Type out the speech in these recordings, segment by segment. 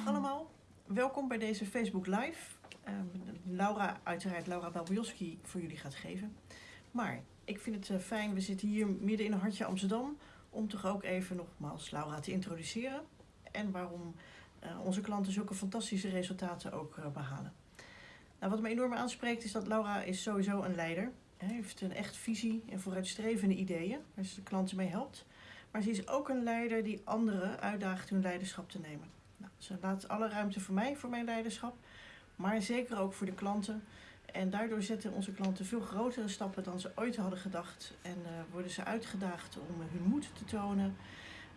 Dag allemaal, welkom bij deze Facebook Live. Uh, Laura, uiteraard Laura Balbioski voor jullie gaat geven. Maar ik vind het uh, fijn, we zitten hier midden in een hartje Amsterdam, om toch ook even nogmaals Laura te introduceren. En waarom uh, onze klanten zulke fantastische resultaten ook behalen. Nou, wat me enorm aanspreekt is dat Laura is sowieso een leider. Hij heeft een echt visie en vooruitstrevende ideeën waar ze de klanten mee helpt. Maar ze is ook een leider die anderen uitdaagt hun leiderschap te nemen. Nou, ze laat alle ruimte voor mij, voor mijn leiderschap, maar zeker ook voor de klanten. En daardoor zetten onze klanten veel grotere stappen dan ze ooit hadden gedacht. En uh, worden ze uitgedaagd om hun moed te tonen.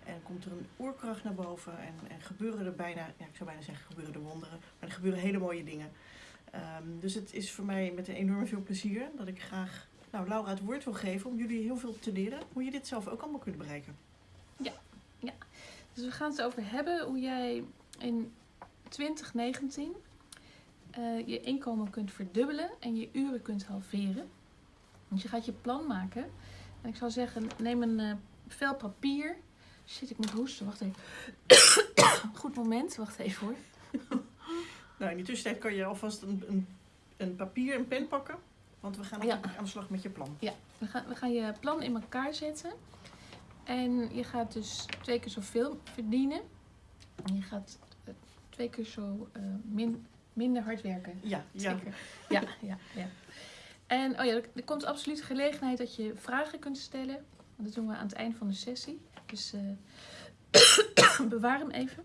En komt er een oerkracht naar boven en, en gebeuren er bijna, ja, ik zou bijna zeggen gebeuren er wonderen, maar er gebeuren hele mooie dingen. Um, dus het is voor mij met enorm veel plezier dat ik graag nou, Laura het woord wil geven om jullie heel veel te leren hoe je dit zelf ook allemaal kunt bereiken. Dus we gaan het over hebben hoe jij in 2019 uh, je inkomen kunt verdubbelen en je uren kunt halveren. Dus je gaat je plan maken. En ik zou zeggen, neem een uh, vel papier. Shit, ik moet hoesten. Wacht even. Goed moment. Wacht even hoor. nou, in die tussentijd kan je alvast een, een, een papier en pen pakken. Want we gaan ja. aan de slag met je plan. Ja, we gaan, we gaan je plan in elkaar zetten. En je gaat dus twee keer zoveel verdienen. En je gaat eh, twee keer zo uh, min, minder hard werken. Ja, Zeker. Ja, ja, ja. En oh ja, er, komt absoluut gelegenheid dat je vragen kunt stellen. Dat doen we aan het eind van de sessie. Dus uh, bewaar hem even.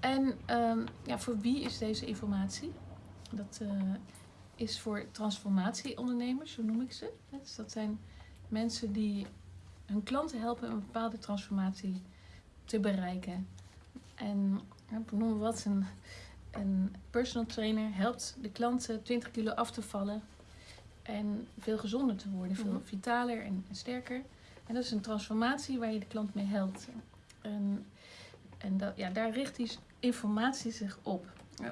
En um, ja, voor wie is deze informatie? Dat is voor transformatieondernemers, zo noem ik ze. Dus dat zijn mensen die hun klanten helpen een bepaalde transformatie te bereiken. En ik noem wat, een, een personal trainer helpt de klanten 20 kilo af te vallen en veel gezonder te worden, veel mhm. vitaler en, sterker. En dat is een transformatie waar je de klant mee helpt. En, en dat, ja, daar richt die informatie zich op.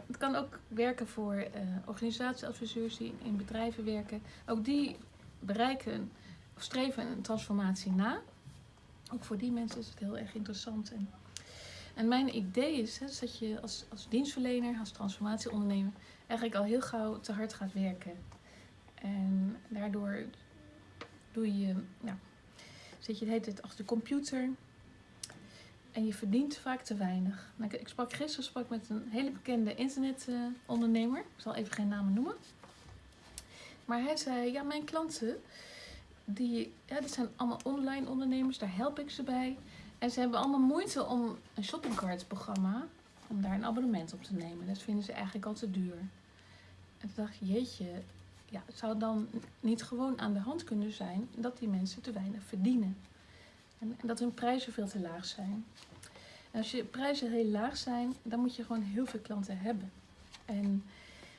Het kan ook werken voor uh, organisatieadviseurs die in bedrijven werken. Ook die bereiken streven een transformatie na. Ook voor die mensen is het heel erg interessant. En, en mijn idee is hè, dat je als, als dienstverlener, als transformatieondernemer, eigenlijk al heel gauw te hard gaat werken. En daardoor doe je, ja, zit je de hele tijd achter de computer. En je verdient vaak te weinig. Nou, ik sprak gisteren sprak met een hele bekende internetondernemer. ik zal even geen namen noemen. Maar hij zei, ja, mijn klanten, die, ja, dat zijn allemaal online ondernemers. Daar help ik ze bij. En ze hebben allemaal moeite om een shoppingcart programma, om daar een abonnement op te nemen. Dat vinden ze eigenlijk al te duur. En toen dacht ik, jeetje, ja, het zou dan niet gewoon aan de hand kunnen zijn dat die mensen te weinig verdienen. En, dat hun prijzen veel te laag zijn. En als je prijzen heel laag zijn, dan moet je gewoon heel veel klanten hebben. En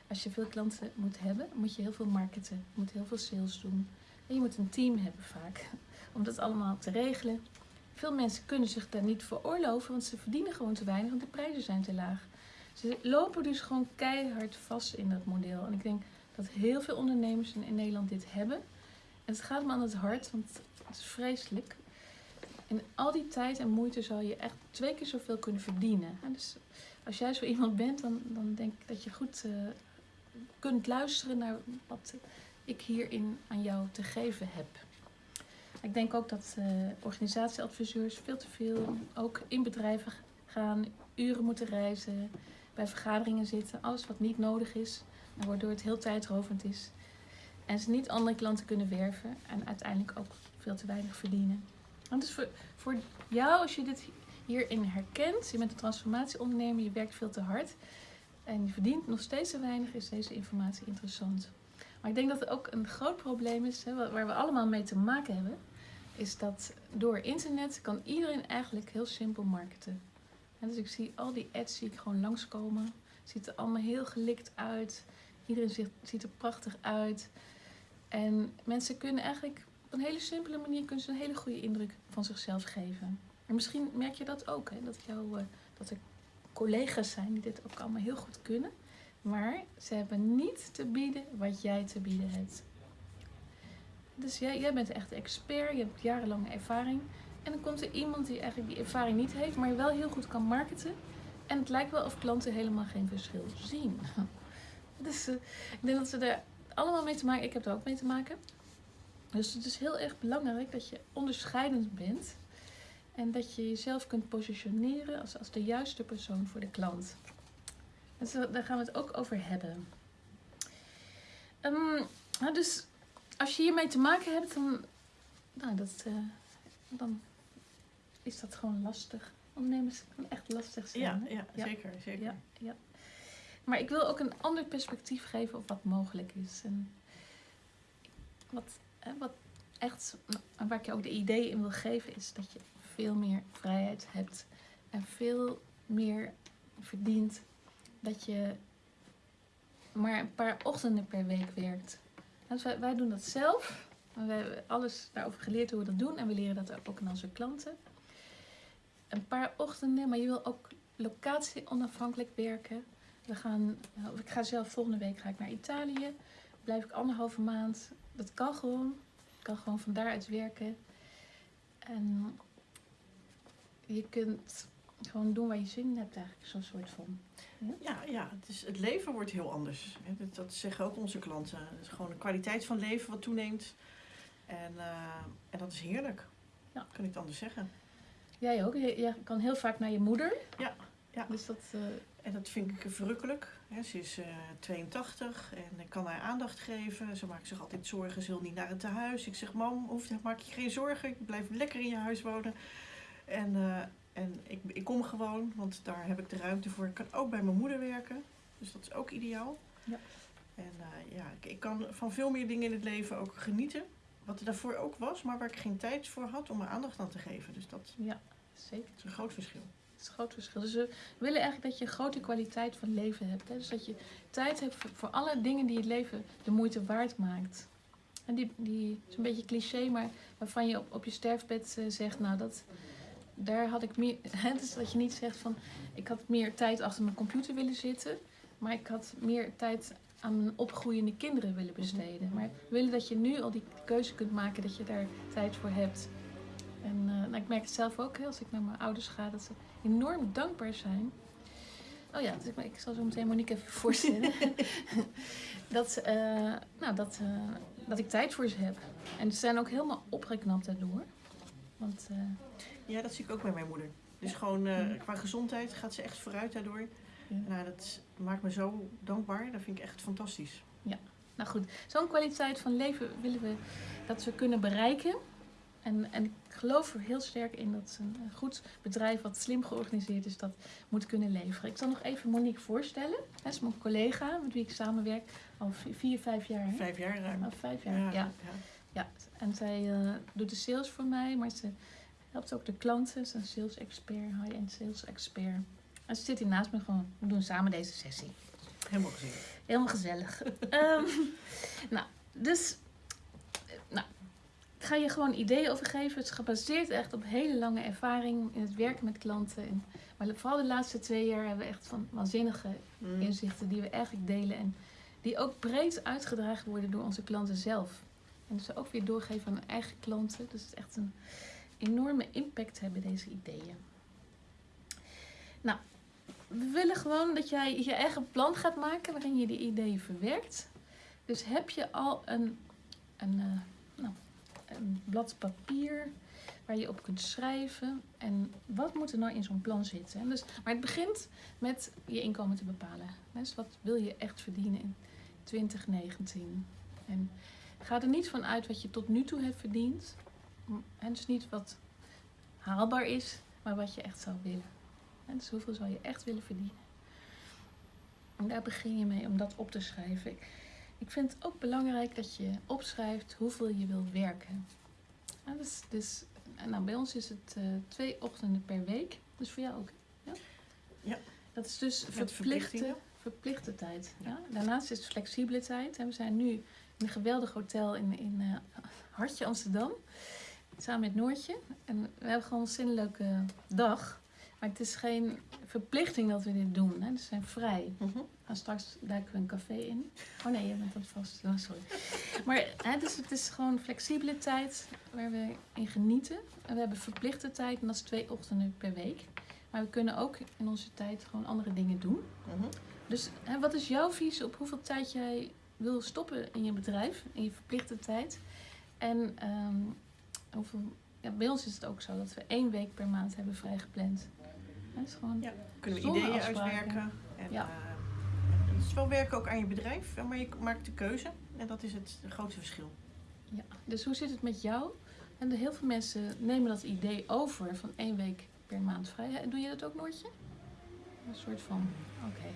als je veel klanten moet hebben, moet je heel veel marketen. Moet heel veel sales doen. Je moet een team hebben vaak, om dat allemaal te regelen. Veel mensen kunnen zich daar niet veroorloven, want ze verdienen gewoon te weinig, want de prijzen zijn te laag. Ze lopen dus gewoon keihard vast in dat model. En ik denk dat heel veel ondernemers in Nederland dit hebben. En het gaat me aan het hart, want het is vreselijk. En al die tijd en moeite zal je echt twee keer zoveel kunnen verdienen. Dus als jij zo iemand bent, dan, dan denk ik dat je goed uh, kunt luisteren naar wat ik hierin aan jou te geven heb. Ik denk ook dat uh, organisatieadviseurs veel te veel ook in bedrijven gaan, uren moeten reizen, bij vergaderingen zitten, alles wat niet nodig is, waardoor het heel tijdrovend is. En ze niet andere klanten kunnen werven en uiteindelijk ook veel te weinig verdienen. Want dus voor, voor jou, als je dit hierin herkent, je bent een transformatieondernemer, je werkt veel te hard en je verdient nog steeds te weinig, is deze informatie interessant. Maar ik denk dat er ook een groot probleem is, hè, waar we allemaal mee te maken hebben, is dat door internet kan iedereen eigenlijk heel simpel marketen. En dus ik zie al die ads zie ik gewoon langskomen. Het ziet er allemaal heel gelikt uit. Iedereen ziet, er prachtig uit. En mensen kunnen eigenlijk op een hele simpele manier kunnen ze een hele goede indruk van zichzelf geven. En misschien merk je dat ook, hè, dat, jou, uh, dat er collega's zijn die dit ook allemaal heel goed kunnen. Maar ze hebben niet te bieden wat jij te bieden hebt. Dus jij, jij bent echt expert, je hebt jarenlange ervaring. En dan komt er iemand die eigenlijk die ervaring niet heeft, maar wel heel goed kan marketen. En het lijkt wel of klanten helemaal geen verschil zien. Dus eh, ik denk dat ze er allemaal mee te maken. Ik heb er ook mee te maken. Dus het is heel erg belangrijk dat je onderscheidend bent. En dat je jezelf kunt positioneren als, als de juiste persoon voor de klant. Dus eh, daar gaan we het ook over hebben. Ehm, nou, dus als je hiermee te maken hebt, dan, nou, dat, eh, dan is dat gewoon lastig. Ondernemers kan echt lastig zijn. Ja, ja, Ja. zeker. zeker. Ja, ja. Maar ik wil ook een ander perspectief geven op wat mogelijk is. En wat, hè, wat echt, en waar ik je ook de idee in wil geven, is dat je veel meer vrijheid hebt. En veel meer verdient. Dat je maar een paar ochtenden per week werkt. Wij, doen dat zelf. We hebben alles daarover geleerd hoe we dat doen. En we leren dat ook aan onze klanten. Een paar ochtenden, maar je wil ook locatie onafhankelijk werken. We gaan, nou, ik ga zelf volgende week ga ik naar Italië. Blijf ik anderhalve maand. Dat kan gewoon. Ik kan gewoon van daaruit werken. En je kunt gewoon doen waar je zin in hebt eigenlijk. Zo'n soort van. Ja, ja het, is, het leven wordt heel anders. Dat, dat zeggen ook onze klanten. Het is gewoon de kwaliteit van leven wat toeneemt. En, eh, en dat is heerlijk. Ja. Kan ik het anders zeggen. Jij ook. Je, je kan heel vaak naar je moeder. Ja, ja. Dus dat... eh, En dat vind ik verrukkelijk. Ze is eh, 82 en ik kan haar aandacht geven. Ze maakt zich altijd zorgen. Ze wil niet naar het tehuis. Ik zeg, mam, hoeft, maak je geen zorgen. Ik blijf lekker in je huis wonen. En, eh, en ik, ik kom gewoon, want daar heb ik de ruimte voor. Ik kan ook bij mijn moeder werken. Dus dat is ook ideaal. Ja. En eh, ja, ik, ik kan van veel meer dingen in het leven ook genieten. Wat er daarvoor ook was, maar waar ik geen tijd voor had om mijn aandacht aan te geven. Dus dat ja, zeker. is een groot verschil. Dat is een groot verschil. Dus we willen eigenlijk dat je een grote kwaliteit van leven hebt. Hè? Dus dat je tijd hebt voor, voor alle dingen die het leven de moeite waard maakt. En die, die is een beetje cliché, maar waarvan je op, op je sterfbed eh, zegt, nou dat, daar had ik meer. Hè? Dus dat je niet zegt van, ik had meer tijd achter mijn computer willen zitten, maar ik had meer tijd aan mijn opgroeiende kinderen willen besteden. Maar we willen dat je nu al die keuze kunt maken, dat je daar tijd voor hebt. En eh, nou, ik merk het zelf ook, hè, als ik naar mijn ouders ga, dat ze enorm dankbaar zijn. Oh ja, dus ik, ik zal zo meteen Monique even voorstellen. dat, eh, nou, dat, eh, dat ik tijd voor ze heb. En ze zijn ook helemaal opgeknapt daardoor. Want Ja, dat zie ik ook bij mijn moeder. Dus gewoon eh, Mm. qua gezondheid gaat ze echt vooruit daardoor. Ja. Nou, dat maakt me zo dankbaar. Dat vind ik echt fantastisch. nou goed, zo'n kwaliteit van leven willen we dat we kunnen bereiken. En, en ik geloof er heel sterk in dat een goed bedrijf wat slim georganiseerd is, dat moet kunnen leveren. Ik zal nog even Monique voorstellen. Dat is mijn collega met wie ik samenwerk al vi- vier, vijf jaar. Hè? Vijf jaar ruim. Oh, vijf jaar, ja. ja. Ja, en zij eh, doet de sales voor mij, maar ze helpt ook de klanten. Ze is een sales expert, high-end sales expert. En ze zit hier naast me gewoon. We doen samen deze sessie. Helemaal gezien. Helemaal gezellig. Ehm, nou, dus, eh, nou, ik ga je gewoon ideeën over geven. Het is gebaseerd echt op hele lange ervaring in het werken met klanten. En, maar vooral de laatste twee jaar hebben we echt van waanzinnige Mm. inzichten die we eigenlijk delen en die ook breed uitgedragen worden door onze klanten zelf. En dus ook weer doorgeven aan hun eigen klanten. Dus het is echt een enorme impact hebben, deze ideeën. Nou, we willen gewoon dat jij je eigen plan gaat maken waarin je die ideeën verwerkt. Dus heb je al een, een, eh, nou, een blad papier waar je op kunt schrijven. En wat moet er nou in zo'n plan zitten? En Dus, maar het begint met je inkomen te bepalen. Dus wat wil je echt verdienen in 2019? En ga er niet van uit wat je tot nu toe hebt verdiend. En dus niet wat haalbaar is, maar wat je echt zou willen. En dus hoeveel zou je echt willen verdienen? En daar begin je mee om dat op te schrijven. Ik vind het ook belangrijk dat je opschrijft hoeveel je wil werken. En dus, dus, nou, bij ons is het eh, twee ochtenden per week. Dus voor jou ook. Ja? Ja. Dat is dus verplichte, verplichte tijd. Ja? Daarnaast is het flexibele tijd. En we zijn nu in een geweldig hotel in, in eh, Hartje Amsterdam. Samen met Noortje. En we hebben gewoon een zinnelijke dag. Maar het is geen verplichting dat we dit doen. Hè? Dus we zijn vrij. Mhm. We gaan straks duiken we een café in. Oh nee, je bent dat vast. Oh, sorry. Maar hè, dus het is gewoon flexibele tijd waar we in genieten. En we hebben verplichte tijd en dat is twee ochtenden per week. Maar we kunnen ook in onze tijd gewoon andere dingen doen. Mhm. Dus hè, wat is jouw visie op hoeveel tijd jij wil stoppen in je bedrijf, in je verplichte tijd? En ehm, ja, bij ons is het ook zo dat we één week per maand hebben vrijgepland. Dat is gewoon, Ja. Kunnen we ideeën afspraken. uitwerken. En, Ja. eh, het is wel werken ook aan je bedrijf, maar je maakt de keuze. En dat is het grootste verschil. ja. Dus hoe zit het met jou? En de, heel veel mensen nemen dat idee over van één week per maand vrij. Doe je dat ook, Noortje? Een soort van, oké.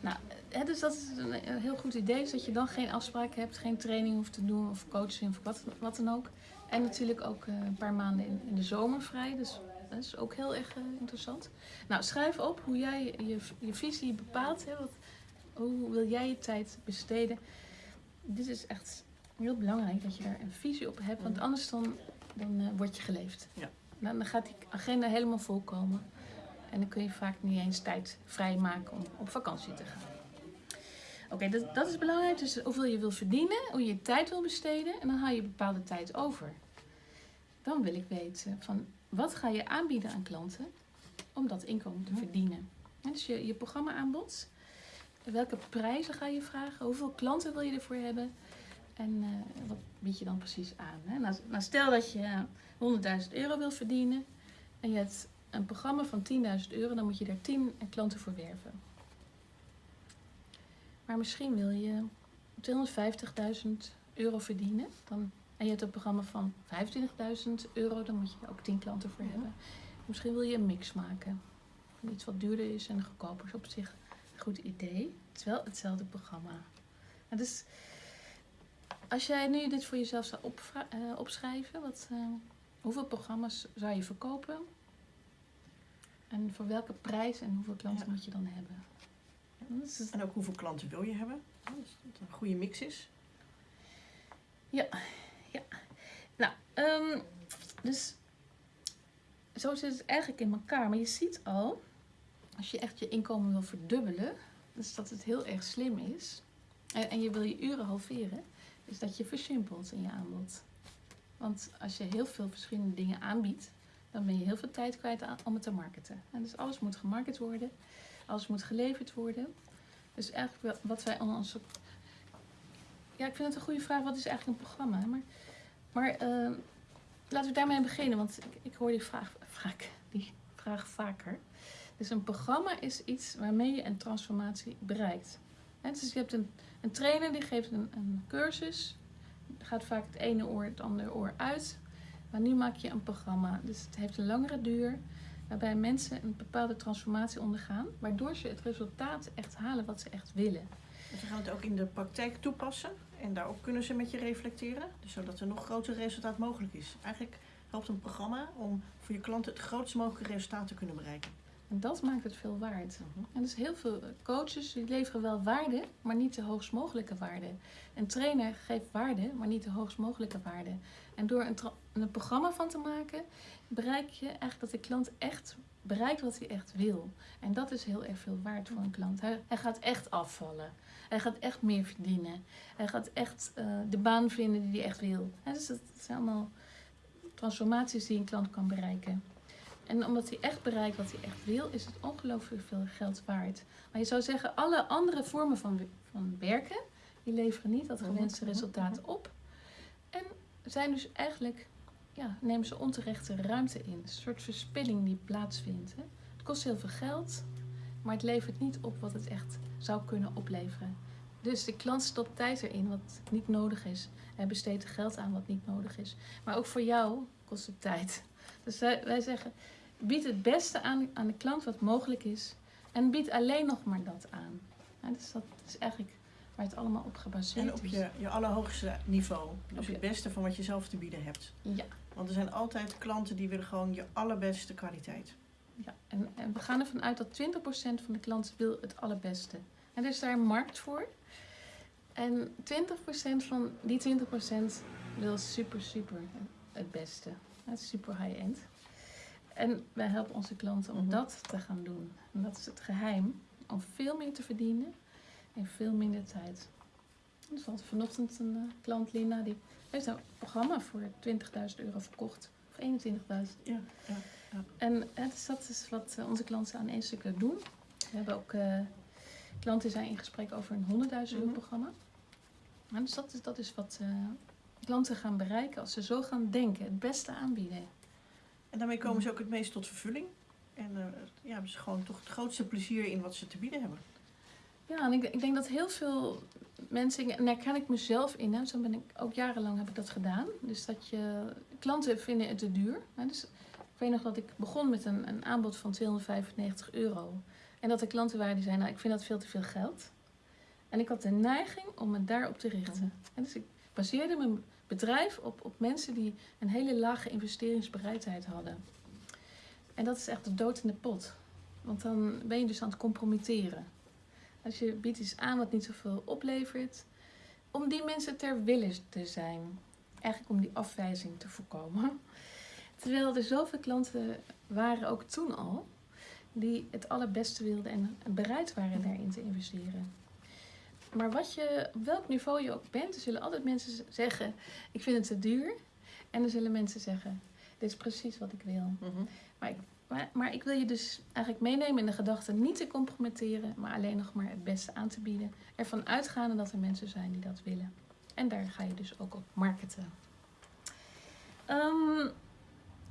Nou, hè, dus dat is een, een heel goed idee. Is dat je dan geen afspraken hebt, geen training hoeft te doen of coaching of wat, wat dan ook. En natuurlijk ook eh, een paar maanden in, in de zomer vrij. Dus dat is ook heel erg eh, interessant. Nou, schrijf op hoe jij je, je visie bepaalt. Hè, wat, hoe wil jij je tijd besteden? Dit is echt heel belangrijk dat je daar een visie op hebt. Want anders dan, dan eh, word je geleefd. Ja. Dan, dan gaat die agenda helemaal vol komen. En dan kun je vaak niet eens tijd vrijmaken om op vakantie te gaan. Oké, dat, dat is belangrijk. Dus hoeveel je wil verdienen, hoe je je tijd wil besteden. En dan haal je bepaalde tijd over. Dan wil ik weten van wat ga je aanbieden aan klanten om dat inkomen te verdienen. En dus je, je programma aanbod. Welke prijzen ga je vragen? Hoeveel klanten wil je ervoor hebben? En eh, wat bied je dan precies aan? Hè? Nou, nou, stel dat je eh, 100.000 euro wil verdienen en je hebt een programma van 10.000 euro, dan moet je daar 10 klanten voor werven. Maar misschien wil je 250.000 euro verdienen dan, en je hebt een programma van 25.000 euro, dan moet je er ook 10 klanten voor Ja. hebben. Misschien wil je een mix maken. Van iets wat duurder is en goedkoper is op zich een goed idee. Het is wel hetzelfde programma. En dus als jij nu dit voor jezelf zou opvra- eh, opschrijven, wat, eh, hoeveel programma's zou je verkopen? En voor welke prijs en hoeveel klanten Ja. moet je dan hebben? En ook hoeveel klanten wil je hebben. Ja, Dus dat het een goede mix is. Nou, ehm, dus zo zit het eigenlijk in elkaar. Maar je ziet al, als je echt je inkomen wil verdubbelen, dus dat het heel erg slim is. En, en je wil je uren halveren, is dat je versimpelt in je aanbod. Want als je heel veel verschillende dingen aanbiedt, dan ben je heel veel tijd kwijt aan, om het te marketen. En dus alles moet gemarket worden, alles moet geleverd worden. Dus eigenlijk wat wij aan onze. Ja, ik vind het een goede vraag. Wat is eigenlijk een programma? Maar maar ehm, laten we daarmee beginnen, want ik, ik hoor die vraag, vaak, die vraag vaker. Dus een programma is iets waarmee je een transformatie bereikt. Dus je hebt een, een trainer die geeft een, een cursus. Gaat vaak het ene oor het andere oor uit. Maar nu maak je een programma. Dus het heeft een langere duur. Waarbij mensen een bepaalde transformatie ondergaan. Waardoor ze het resultaat echt halen wat ze echt willen. En ze gaan het ook in de praktijk toepassen. En daarop kunnen ze met je reflecteren. Dus zodat er nog groter resultaat mogelijk is. Eigenlijk helpt een programma om voor je klanten het grootst mogelijke resultaat te kunnen bereiken. En dat maakt het veel waard. En dus heel veel coaches die leveren wel waarde, maar niet de hoogst mogelijke waarde. Een trainer geeft waarde, maar niet de hoogst mogelijke waarde. En door een, een programma van te maken, bereik je eigenlijk dat de klant echt bereikt wat hij echt wil. En dat is heel erg veel waard voor een klant. Hij, hij gaat echt afvallen. Hij gaat echt meer verdienen. Hij gaat echt eh, de baan vinden die hij echt wil. En dus dat zijn allemaal transformaties die een klant kan bereiken. En omdat hij echt bereikt wat hij echt wil, is het ongelooflijk veel geld waard. Maar je zou zeggen, alle andere vormen van, van werken, die leveren niet dat gewenste Mhm, mhm, resultaat op. En zijn dus eigenlijk, ja, nemen ze onterechte ruimte in. Een soort verspilling die plaatsvindt. Hè. Het kost heel veel geld, maar het levert niet op wat het echt zou kunnen opleveren. Dus de klant stopt tijd erin wat niet nodig is. Hij besteedt er geld aan wat niet nodig is. Maar ook voor jou kost het tijd. Dus wij, wij zeggen, bied het beste aan aan de klant wat mogelijk is. En bied alleen nog maar dat aan. Ja, dus dat is eigenlijk waar het allemaal op gebaseerd En op is. je, je allerhoogste niveau. Dus je- het beste van wat je zelf te bieden hebt. Ja, Want er zijn altijd klanten die willen gewoon je allerbeste kwaliteit. ja. En, en we gaan ervan uit dat 20% van de klanten wil het allerbeste. En er is daar een markt voor. En 20% van die 20% wil super, super het beste. Het is super high-end. En wij helpen onze klanten om Mhm. dat te gaan doen. En dat is het geheim. Om veel meer te verdienen in veel minder tijd. Dus we hadden vanochtend een eh, klant, Lina, die heeft een programma voor 20.000 euro verkocht. Of 21.000. Ja, ja. Ja. En hè, dus dat is wat eh, onze klanten aan één stuk doen. We hebben ook eh, klanten zijn in gesprek over een 100.000 euro Mhm. programma. En dus dat is, dat is wat eh, klanten gaan bereiken als ze zo gaan denken. Het beste aanbieden. En daarmee komen ze ook het meest tot vervulling. En ja, hebben ze gewoon toch het grootste plezier in wat ze te bieden hebben. Ja, en ik, ik denk dat heel veel mensen, en daar ken ik mezelf in, hè, zo ben ik ook jarenlang heb ik dat gedaan. Dus dat je, klanten vinden het te duur. Hè, dus ik weet nog dat ik begon met een, een aanbod van 295 euro. En dat de klanten waren die zeiden, nou ik vind dat veel te veel geld. En ik had de neiging om me daarop te richten. En dus ik baseerde mijn bedrijf op, op mensen die een hele lage investeringsbereidheid hadden. En dat is echt de dood in de pot. Want dan ben je dus aan het compromitteren. Als je biedt iets aan wat niet zoveel oplevert, om die mensen ter wille te zijn. Eigenlijk om die afwijzing te voorkomen. Terwijl er zoveel klanten waren, ook toen al, die het allerbeste wilden en bereid waren daarin te investeren. Maar wat je, op welk niveau je ook bent, er zullen altijd mensen zeggen: Ik vind het te duur. En er zullen mensen zeggen: Dit is precies wat ik wil. Maar, maar ik wil je dus eigenlijk meenemen in de gedachte niet te compromitteren, maar alleen nog maar het beste aan te bieden. Ervan uitgaande dat er mensen zijn die dat willen. En daar ga je dus ook op marketen. Ehm,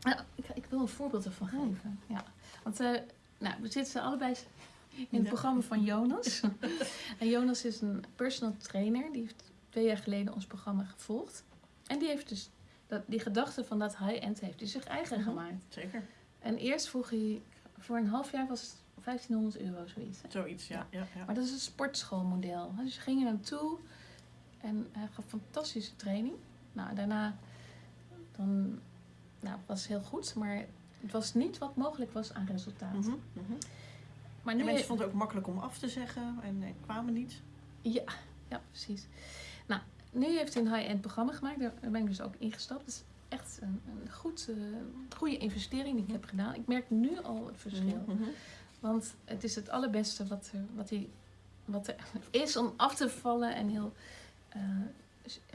nou, ik, ik wil een voorbeeld ervan Hmm. geven. Ja. Want eh, nou, we zitten allebei in het Ja. programma van Jonas. en Jonas is een personal trainer. Die heeft twee jaar geleden ons programma gevolgd. En die heeft dus dat, die gedachte van dat high-end heeft hij zich eigen Mhm. gemaakt. Zeker. En eerst vroeg hij, voor een half jaar was het 1500 euro zoiets. hè? Zoiets, ja. ja, ja. Maar dat is een sportschoolmodel. Dus je ging er naartoe en hij gaf fantastische training. Nou, daarna dan, nou, was het heel goed, maar het was niet wat mogelijk was aan resultaat. Mhm. Maar En mensen vonden het ook makkelijk om af te zeggen en, en kwamen niet. ja, ja, precies. Nou, nu heeft hij een high-end programma gemaakt. Daar ben ik dus ook ingestapt. Is echt een, een goed, eh, goede investering die ik heb gedaan. Ik merk nu al het verschil. Mhm, mhm. Want het is het allerbeste wat er, wat hij, wat er is om af te vallen en heel eh,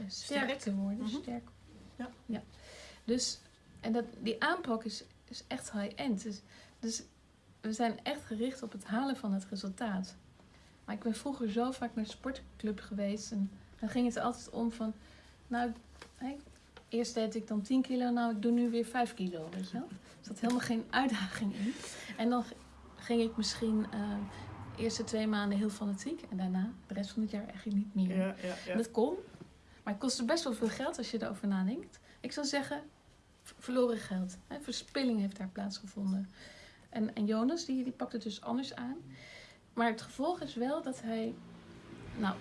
sterk, Sterk. te worden. Mhm. Sterk. Ja. Dus, en dat, die aanpak is, is echt high-end. Dus, dus we zijn echt gericht op het halen van het resultaat. Maar ik ben vroeger zo vaak naar de sportclub geweest. En dan ging het altijd om van... Nou, hè, eerst deed ik dan 10 kilo. Nou, ik doe nu weer 5 kilo, weet je wel. Er zat helemaal geen uitdaging in. En dan ging ik misschien eh, de eerste twee maanden heel fanatiek. En daarna de rest van het jaar eigenlijk niet meer. Ja, ja, ja. Dat kon. Maar het kostte best wel veel geld als je erover nadenkt. Ik zou zeggen, verloren geld. Hè, verspilling heeft daar plaatsgevonden. En, en Jonas, die, die pakt het dus anders aan. Maar het gevolg is wel dat hij, nou,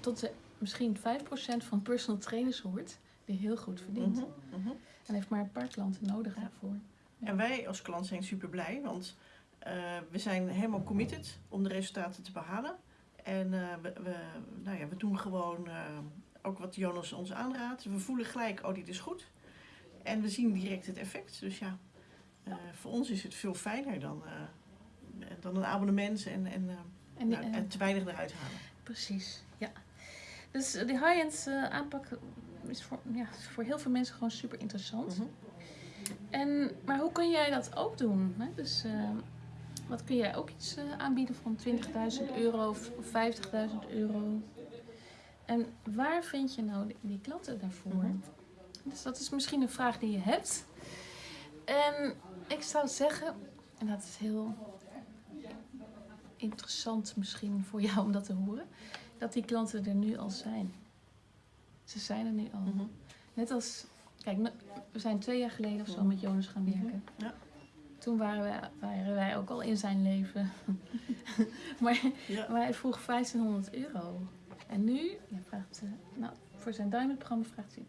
tot de misschien 5% van personal trainers hoort, die heel goed verdient. Mhm, mhm. En heeft maar een paar klanten nodig Ja. daarvoor. En wij als klant zijn super blij, want eh, we zijn helemaal committed om de resultaten te behalen. En eh, we, we, nou ja, we doen gewoon eh, ook wat Jonas ons aanraadt. We voelen gelijk, oh dit is goed. En we zien direct het effect. Dus ja, voor ons is het veel fijner dan, dan een abonnement en, en, En, die, nou, en te weinig eruit halen. Precies, ja. Dus die high-end aanpak is voor, ja, voor heel veel mensen gewoon super interessant. Mhm. En, maar hoe kun jij dat ook doen? Hè? Dus eh, wat kun jij ook iets eh, aanbieden van 20.000 euro of 50.000 euro? En waar vind je nou die, die klanten daarvoor? Mhm. Dus dat is misschien een vraag die je hebt. En ik zou zeggen, en dat is heel interessant misschien voor jou om dat te horen, dat die klanten er nu al zijn. Ze zijn er nu al. Mhm. Net als, kijk, we zijn twee jaar geleden of zo met Jonas gaan werken. Mhm, ja. Toen waren wij, waren wij ook al in zijn leven. maar, Ja. maar hij vroeg 1500 euro. En nu, ja, vraagt, nou, voor zijn Diamond-programma vraagt hij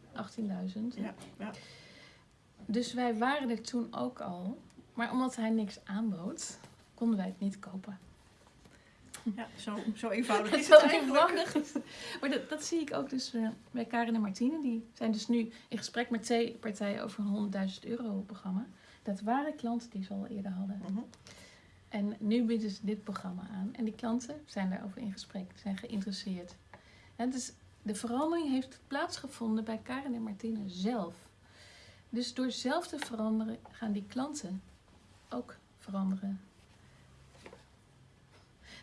18.000. Ja, ja. Dus wij waren er toen ook al. Maar omdat hij niks aanbood, konden wij het niet kopen. Ja zo, zo eenvoudig is Zo het eenvoudig. Maar dat, dat zie ik ook dus eh, bij Karin en Martine. Die zijn dus nu in gesprek met twee partijen over een 100.000 euro programma. Dat waren klanten die ze al eerder hadden. Mhm. En nu bieden ze dit programma aan. En die klanten zijn daarover in gesprek, zijn geïnteresseerd. En dus de verandering heeft plaatsgevonden bij Karin en Martine zelf. Dus door zelf te veranderen gaan die klanten ook veranderen.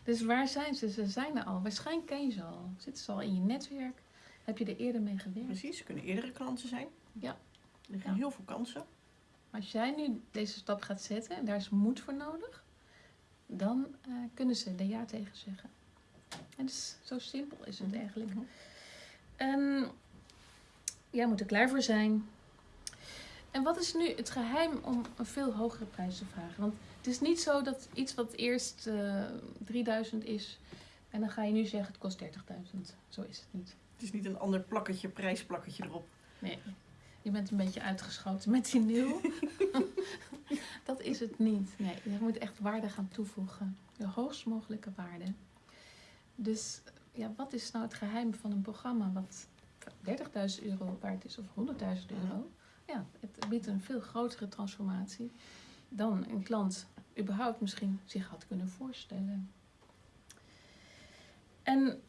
Dus waar zijn ze? Ze zijn er al. Waarschijnlijk ken je ze al. Zitten ze al in je netwerk? Heb je er eerder mee gewerkt? Precies, ze kunnen eerdere klanten zijn. Ja. Er Ja. heel veel kansen. Als jij nu deze stap gaat zetten en daar is moed voor nodig, dan eh, kunnen ze er ja tegen zeggen. En dus zo simpel is het Mhm. eigenlijk. Mhm. En jij moet er klaar voor zijn. En wat is nu het geheim om een veel hogere prijs te vragen? Want het is niet zo dat iets wat eerst eh 3000 is en dan ga je nu zeggen het kost 30.000. Zo is het niet. Het is niet een ander plakketje, prijsplakketje erop. Nee. Je bent een beetje uitgeschoten met die nul. dat is het niet. Nee, je moet echt waarde gaan toevoegen. De hoogst mogelijke waarde. Dus ja, wat is nou het geheim van een programma wat 30.000 euro waard is of 100.000 euro? Het biedt een veel grotere transformatie dan een klant überhaupt misschien zich had kunnen voorstellen. En,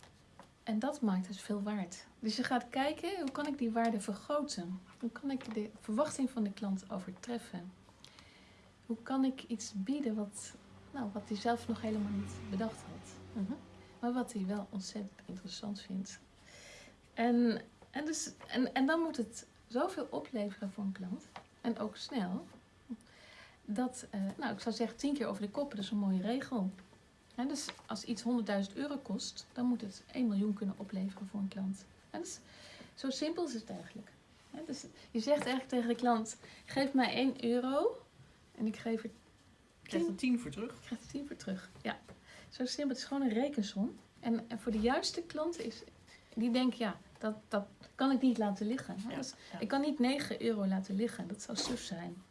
en dat maakt het veel waard. Dus je gaat kijken, hoe kan ik die waarde vergroten? Hoe kan ik de verwachting van de klant overtreffen? Hoe kan ik iets bieden wat, nou, wat hij zelf nog helemaal niet bedacht had? Mhm. maar wat hij wel ontzettend interessant vindt. En, en, dus, en, en dan moet het zoveel opleveren voor een klant, en ook snel, dat, eh, nou ik zou zeggen, tien keer over de kop, dat is een mooie regel. Dus als iets 100.000 euro kost, dan moet het 1 miljoen kunnen opleveren voor een klant. En dus, zo simpel is het eigenlijk. Dus je zegt eigenlijk tegen de klant, geef mij 1 euro en ik geef er Je krijgt er tien voor terug. ik krijg er 10 voor terug. Ja, zo simpel. Het is gewoon een rekensom. En, en voor de juiste klanten is, die denken, ja, dat, dat kan ik niet laten liggen. hè. Ja, Dus ja. ik kan niet 9 euro laten liggen. Dat zou suf zijn.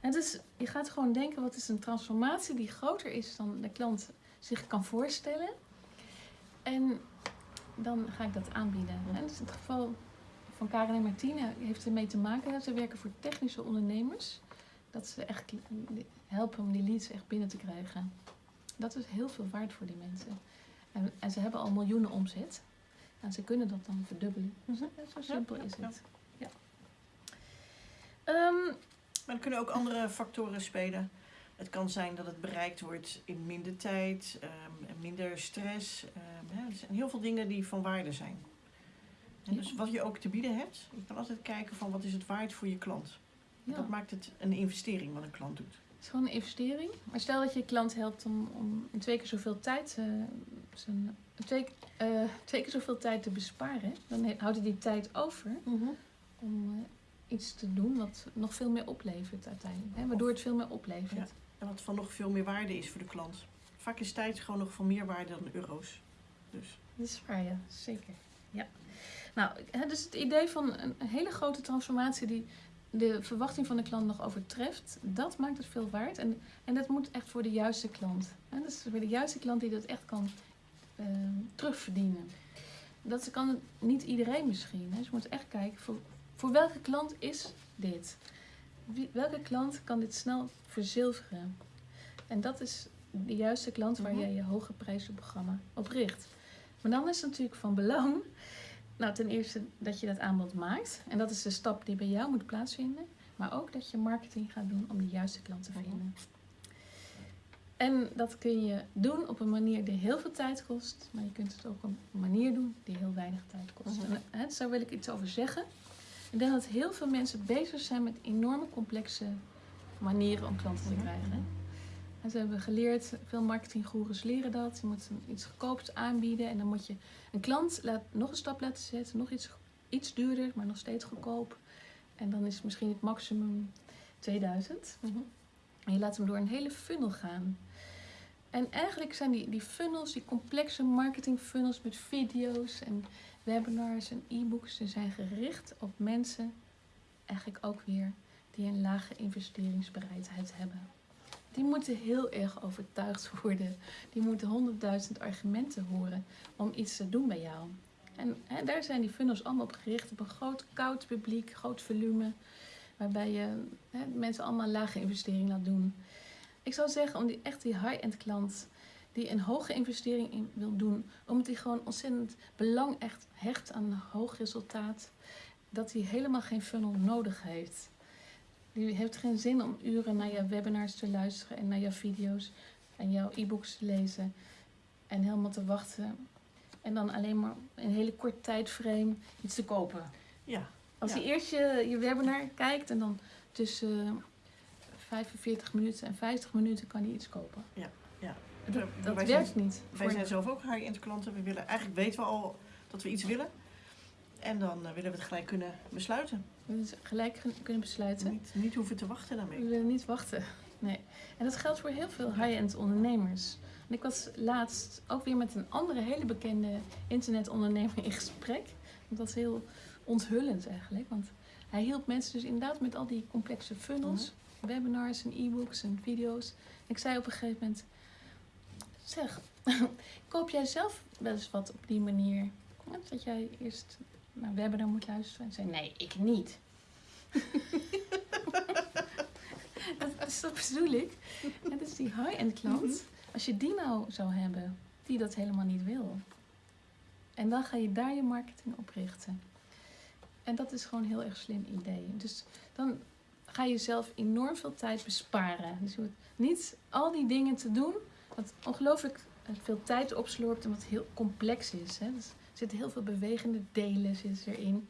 En dus je gaat gewoon denken, wat is een transformatie die groter is dan de klant zich kan voorstellen. En dan ga ik dat aanbieden. En dus in het geval van Karen en Martine heeft ermee te maken. dat Ze werken voor technische ondernemers. Dat ze echt helpen om die leads echt binnen te krijgen. Dat is heel veel waard voor die mensen. En, en ze hebben al miljoenen omzet. En ze kunnen dat dan verdubbelen. Mhm. Zo simpel is het. Ja. Ehm, Maar er kunnen ook andere factoren spelen. Het kan zijn dat het bereikt wordt in minder tijd, ehm, minder stress. ehm, hè. Er zijn heel veel dingen die van waarde zijn. En Ja. dus wat je ook te bieden hebt, je kan altijd kijken van wat is het waard voor je klant. ja. Dat maakt het een investering wat een klant doet. Het is gewoon een investering. Maar stel dat je je klant helpt om, om in twee keer zoveel tijd, eh, zijn, twee, eh, twee keer zoveel tijd te besparen. Dan houdt hij die tijd over om eh, iets te doen wat nog veel meer oplevert uiteindelijk. Hè? Waardoor het veel meer oplevert. En wat van nog veel meer waarde is voor de klant. Vaak is tijd gewoon nog van meer waarde dan euro's. Dus Dat is waar, ja. Zeker. Ja. Nou, dus het idee van een hele grote transformatie die de verwachting van de klant nog overtreft, dat maakt het veel waard. En, en dat moet echt voor de juiste klant. Hè? Dat is voor de juiste klant die dat echt kan eh, terugverdienen. Dat kan niet iedereen misschien. Hè? Dus je moet echt kijken, voor, voor welke klant is dit? Wie, welke klant kan dit snel verzilveren? En dat is de juiste klant waar Mhm. jij je hoge prijzenprogramma op richt. Maar dan is het natuurlijk van belang, nou ten eerste dat je dat aanbod maakt. En dat is de stap die bij jou moet plaatsvinden. Maar ook dat je marketing gaat doen om de juiste klant te Mhm. vinden. En dat kun je doen op een manier die heel veel tijd kost. Maar je kunt het ook op een manier doen die heel weinig tijd kost. Mhm. En hè, daar wil ik iets over zeggen. Ik denk dat heel veel mensen bezig zijn met enorme complexe manieren om klanten te Mhm. krijgen. En ze hebben geleerd, veel marketinggoeroes leren dat. Je moet iets goedkoops aanbieden en dan moet je een klant laat, nog een stap laten zetten, nog iets, iets duurder, maar nog steeds goedkoop. En dan is misschien het maximum 2000. En je laat hem door een hele funnel gaan. En eigenlijk zijn die, die funnels, die complexe marketing funnels met video's en webinars en e-books, die zijn gericht op mensen, eigenlijk ook weer, die een lage investeringsbereidheid hebben. Die moeten heel erg overtuigd worden. Die moeten honderdduizend argumenten horen om iets te doen bij jou. En hè, daar zijn die funnels allemaal op gericht, op een groot koud publiek, groot volume, waarbij je hè, mensen allemaal lage investering laat doen. Ik zou zeggen, om die, echt die high-end klant die een hoge investering in wil doen, omdat hij gewoon ontzettend belang echt hecht aan een hoog resultaat, dat hij helemaal geen funnel nodig heeft. Die heeft geen zin om uren naar je webinars te luisteren en naar jouw video's en jouw e-books te lezen en helemaal te wachten. En dan alleen maar in een hele korte tijdframe iets te kopen. Ja, Als Ja. je eerst je, je webinar kijkt en dan tussen 45 minuten en 50 minuten kan hij iets kopen. Ja, ja. Dat, dat werkt zijn- niet. wij zijn zelf ook high-end klanten. We willen, eigenlijk weten we al dat we iets willen. En dan eh, willen we het gelijk kunnen besluiten. We dus gelijk kunnen besluiten. Niet, niet hoeven te wachten We daarmee. willen niet wachten. Nee. En dat geldt voor heel veel high-end ondernemers. En ik was laatst ook weer met een andere hele bekende internetondernemer in gesprek. Dat was heel onthullend eigenlijk. Want hij hielp mensen dus inderdaad met al die complexe funnels. Webinars en e-books en video's. Ik zei op een gegeven moment... Zeg, koop jij zelf wel eens wat op die manier? Dat jij eerst naar een webinar moet luisteren. En zei, nee, ik niet. dat is dat bedoel ik. Het is die high-end klant. Mhm. Als je die nou zou hebben, die dat helemaal niet wil. En dan ga je daar je marketing op richten. En dat is gewoon een heel erg slim idee. Dus dan ga je zelf enorm veel tijd besparen. Dus je hoeft niet al die dingen te doen, wat ongelooflijk veel tijd opslorpt en wat heel complex is. Hè. Dus zitten heel veel bewegende delen zitten erin.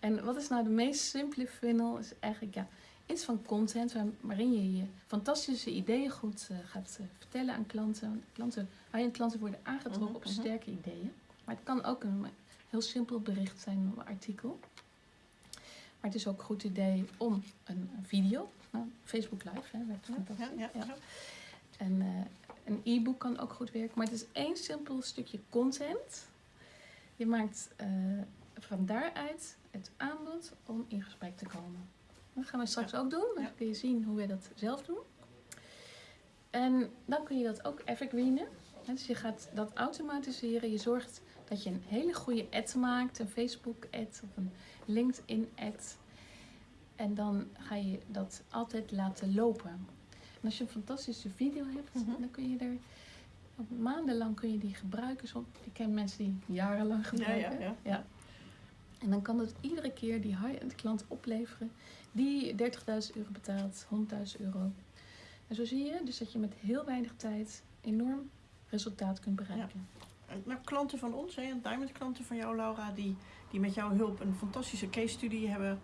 En wat is nou de meest simpele funnel? Is eigenlijk ja, iets van content waar- waarin je je fantastische ideeën goed eh, gaat eh, vertellen aan klanten. klanten high-end klanten worden aangetrokken Mhm, op mhm. sterke ideeën. Maar het kan ook een heel simpel bericht zijn, een artikel. Maar het is ook een goed idee om een video, nou, Facebook Live, hè, werkt fantastisch. ja, ja. Ja. En eh, een e-book kan ook goed werken. Maar het is één simpel stukje content. Je maakt eh, van daaruit het aanbod om in gesprek te komen. Dat gaan we straks ook doen. Dan Ja. kun je zien hoe wij dat zelf doen. En dan kun je dat ook evergreenen. Dus je gaat dat automatiseren. Je zorgt dat je een hele goede ad maakt. Een Facebook ad of een LinkedIn ad. En dan ga je dat altijd laten lopen. En als je een fantastische video hebt, Mhm. dan kun je er maandenlang kun je die gebruiken. Ik ken mensen die jarenlang Ja, gebruiken. ja, ja. En dan kan het iedere keer die high-end klant opleveren die 30.000 euro betaalt, 100.000 euro. En zo zie je dus dat je met heel weinig tijd enorm resultaat kunt bereiken. Nou, klanten van ons, hè, diamond klanten van jou, Laura, die, die met jouw hulp een fantastische case studie hebben.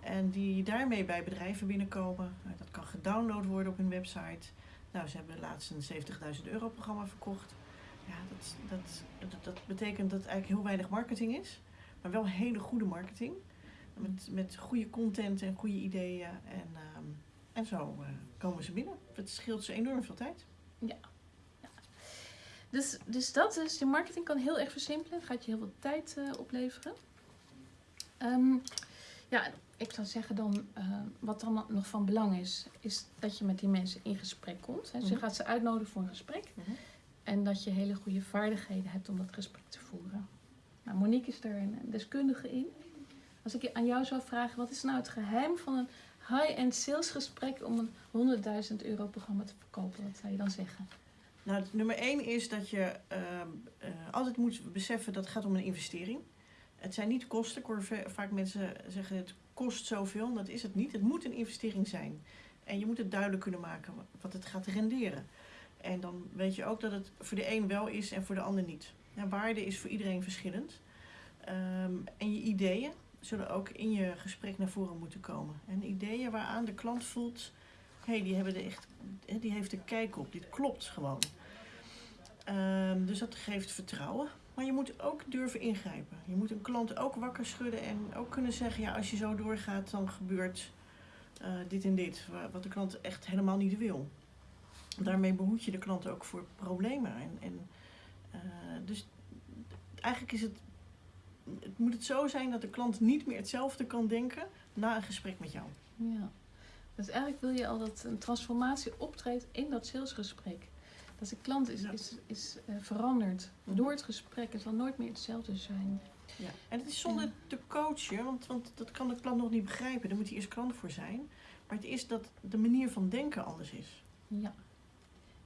En die daarmee bij bedrijven binnenkomen. Nou, dat kan gedownload worden op hun website. Nou, ze hebben laatst een 70.000 euro programma verkocht. Ja, dat, dat, dat, dat betekent dat eigenlijk heel weinig marketing is. Maar wel hele goede marketing. Met, met goede content en goede ideeën. En, ehm, en zo eh, komen ze binnen. Het scheelt ze enorm veel tijd. Dus, dus dat is, je marketing kan heel erg versimpelen. Gaat je heel veel tijd eh, opleveren. Ehm, ja, ik zou zeggen dan, eh, wat dan nog van belang is, is dat je met die mensen in gesprek komt. Hè. Dus je Mhm. gaat ze uitnodigen voor een gesprek. Mhm. En dat je hele goede vaardigheden hebt om dat gesprek te voeren. Nou, Monique is er een deskundige in. Als ik je aan jou zou vragen, wat is nou het geheim van een high-end salesgesprek om een 100.000 euro programma te verkopen? Wat zou je dan zeggen? Nou, nummer één is dat je ehm, eh, altijd moet beseffen dat het gaat om een investering. Het zijn niet kosten. Ik hoor vaak mensen zeggen het kost zoveel. Dat is het niet. Het moet een investering zijn. En je moet het duidelijk kunnen maken wa- wat het gaat renderen. En dan weet je ook dat het voor de een wel is en voor de ander niet. Waarde is voor iedereen verschillend. Ehm, en je ideeën zullen ook in je gesprek naar voren moeten komen. En ideeën waaraan de klant voelt, hé, hey, die, hebben er echt, die heeft er kijk op. Dit klopt gewoon. Ehm, dus dat geeft vertrouwen. Maar je moet ook durven ingrijpen. Je moet een klant ook wakker schudden en ook kunnen zeggen: ja, als je zo doorgaat, dan gebeurt eh, dit en dit. wa- Wat de klant echt helemaal niet wil. Daarmee behoed je de klant ook voor problemen. En, en, eh, dus eigenlijk is het, het moet het zo zijn dat de klant niet meer hetzelfde kan denken na een gesprek met jou. Ja. Dus eigenlijk wil je al dat een transformatie optreedt in dat salesgesprek. Dat de klant is, Ja. is, is eh, veranderd Mhm. door het gesprek. Het zal nooit meer hetzelfde zijn. Ja. En het is zonder te coachen, want, want dat kan de klant nog niet begrijpen. Daar moet hij eerst klant voor zijn. Maar het is dat de manier van denken anders is. Ja.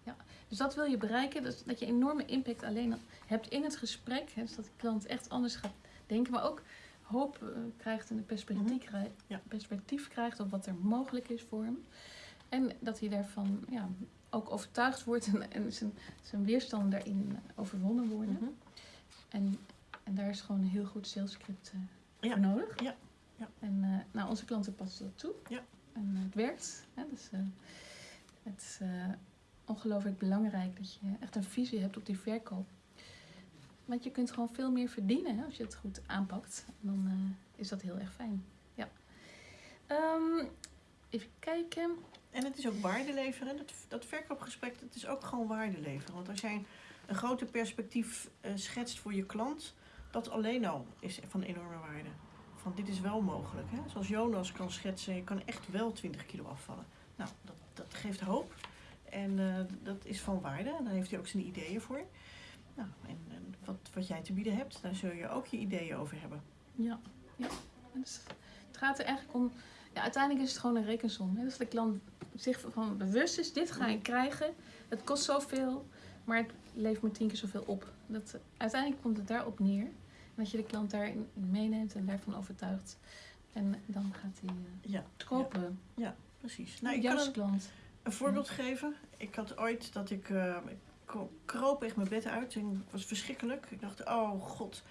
ja. Dus dat wil je bereiken. Dus dat je enorme impact alleen al hebt in het gesprek. Hè, dus dat de klant echt anders gaat denken. Maar ook hoop eh, krijgt en een perspectief, krijgt, Ja. perspectief krijgt op wat er mogelijk is voor hem. En dat hij daarvan ja, ook overtuigd wordt en, en zijn, zijn weerstand daarin overwonnen worden. Mhm. En, en daar is gewoon een heel goed salescript Ja. voor nodig. Ja. Ja. En eh, nou, onze klanten passen dat toe. Ja. En het werkt. Hè? Dus, eh, het is ongelooflijk belangrijk dat je echt een visie hebt op die verkoop. Want je kunt gewoon veel meer verdienen hè, als je het goed aanpakt. Dan is dat heel erg fijn. Ja. Ehm, even kijken. En het is ook waarde leveren. Dat, dat verkoopgesprek, dat is ook gewoon waarde leveren. Want als jij een, groter perspectief eh, schetst voor je klant, dat alleen al is van enorme waarde. Van dit is wel mogelijk. Hè? Zoals Jonas kan schetsen, je kan echt wel 20 kilo afvallen. Nou, dat, dat geeft hoop. En eh, dat is van waarde. En daar heeft hij ook zijn ideeën voor. Nou, en, wat, wat jij te bieden hebt, daar zul je ook je ideeën over hebben. Ja, ja. Dus het gaat er eigenlijk om. Ja, uiteindelijk is het gewoon een rekensom. Hè? Dus de klant zich van bewust is: dit ga ik krijgen. Het kost zoveel, maar het levert me tien keer zoveel op. Dat, uiteindelijk komt het daarop neer. En dat je de klant daarin meeneemt en daarvan overtuigt. En dan gaat hij eh, Ja, het kopen. precies. Nou, ik kan een, klant. een voorbeeld geven. Ik had ooit dat ik, eh, ik kro- kroop echt mijn bed uit en het was verschrikkelijk. Ik dacht, oh god,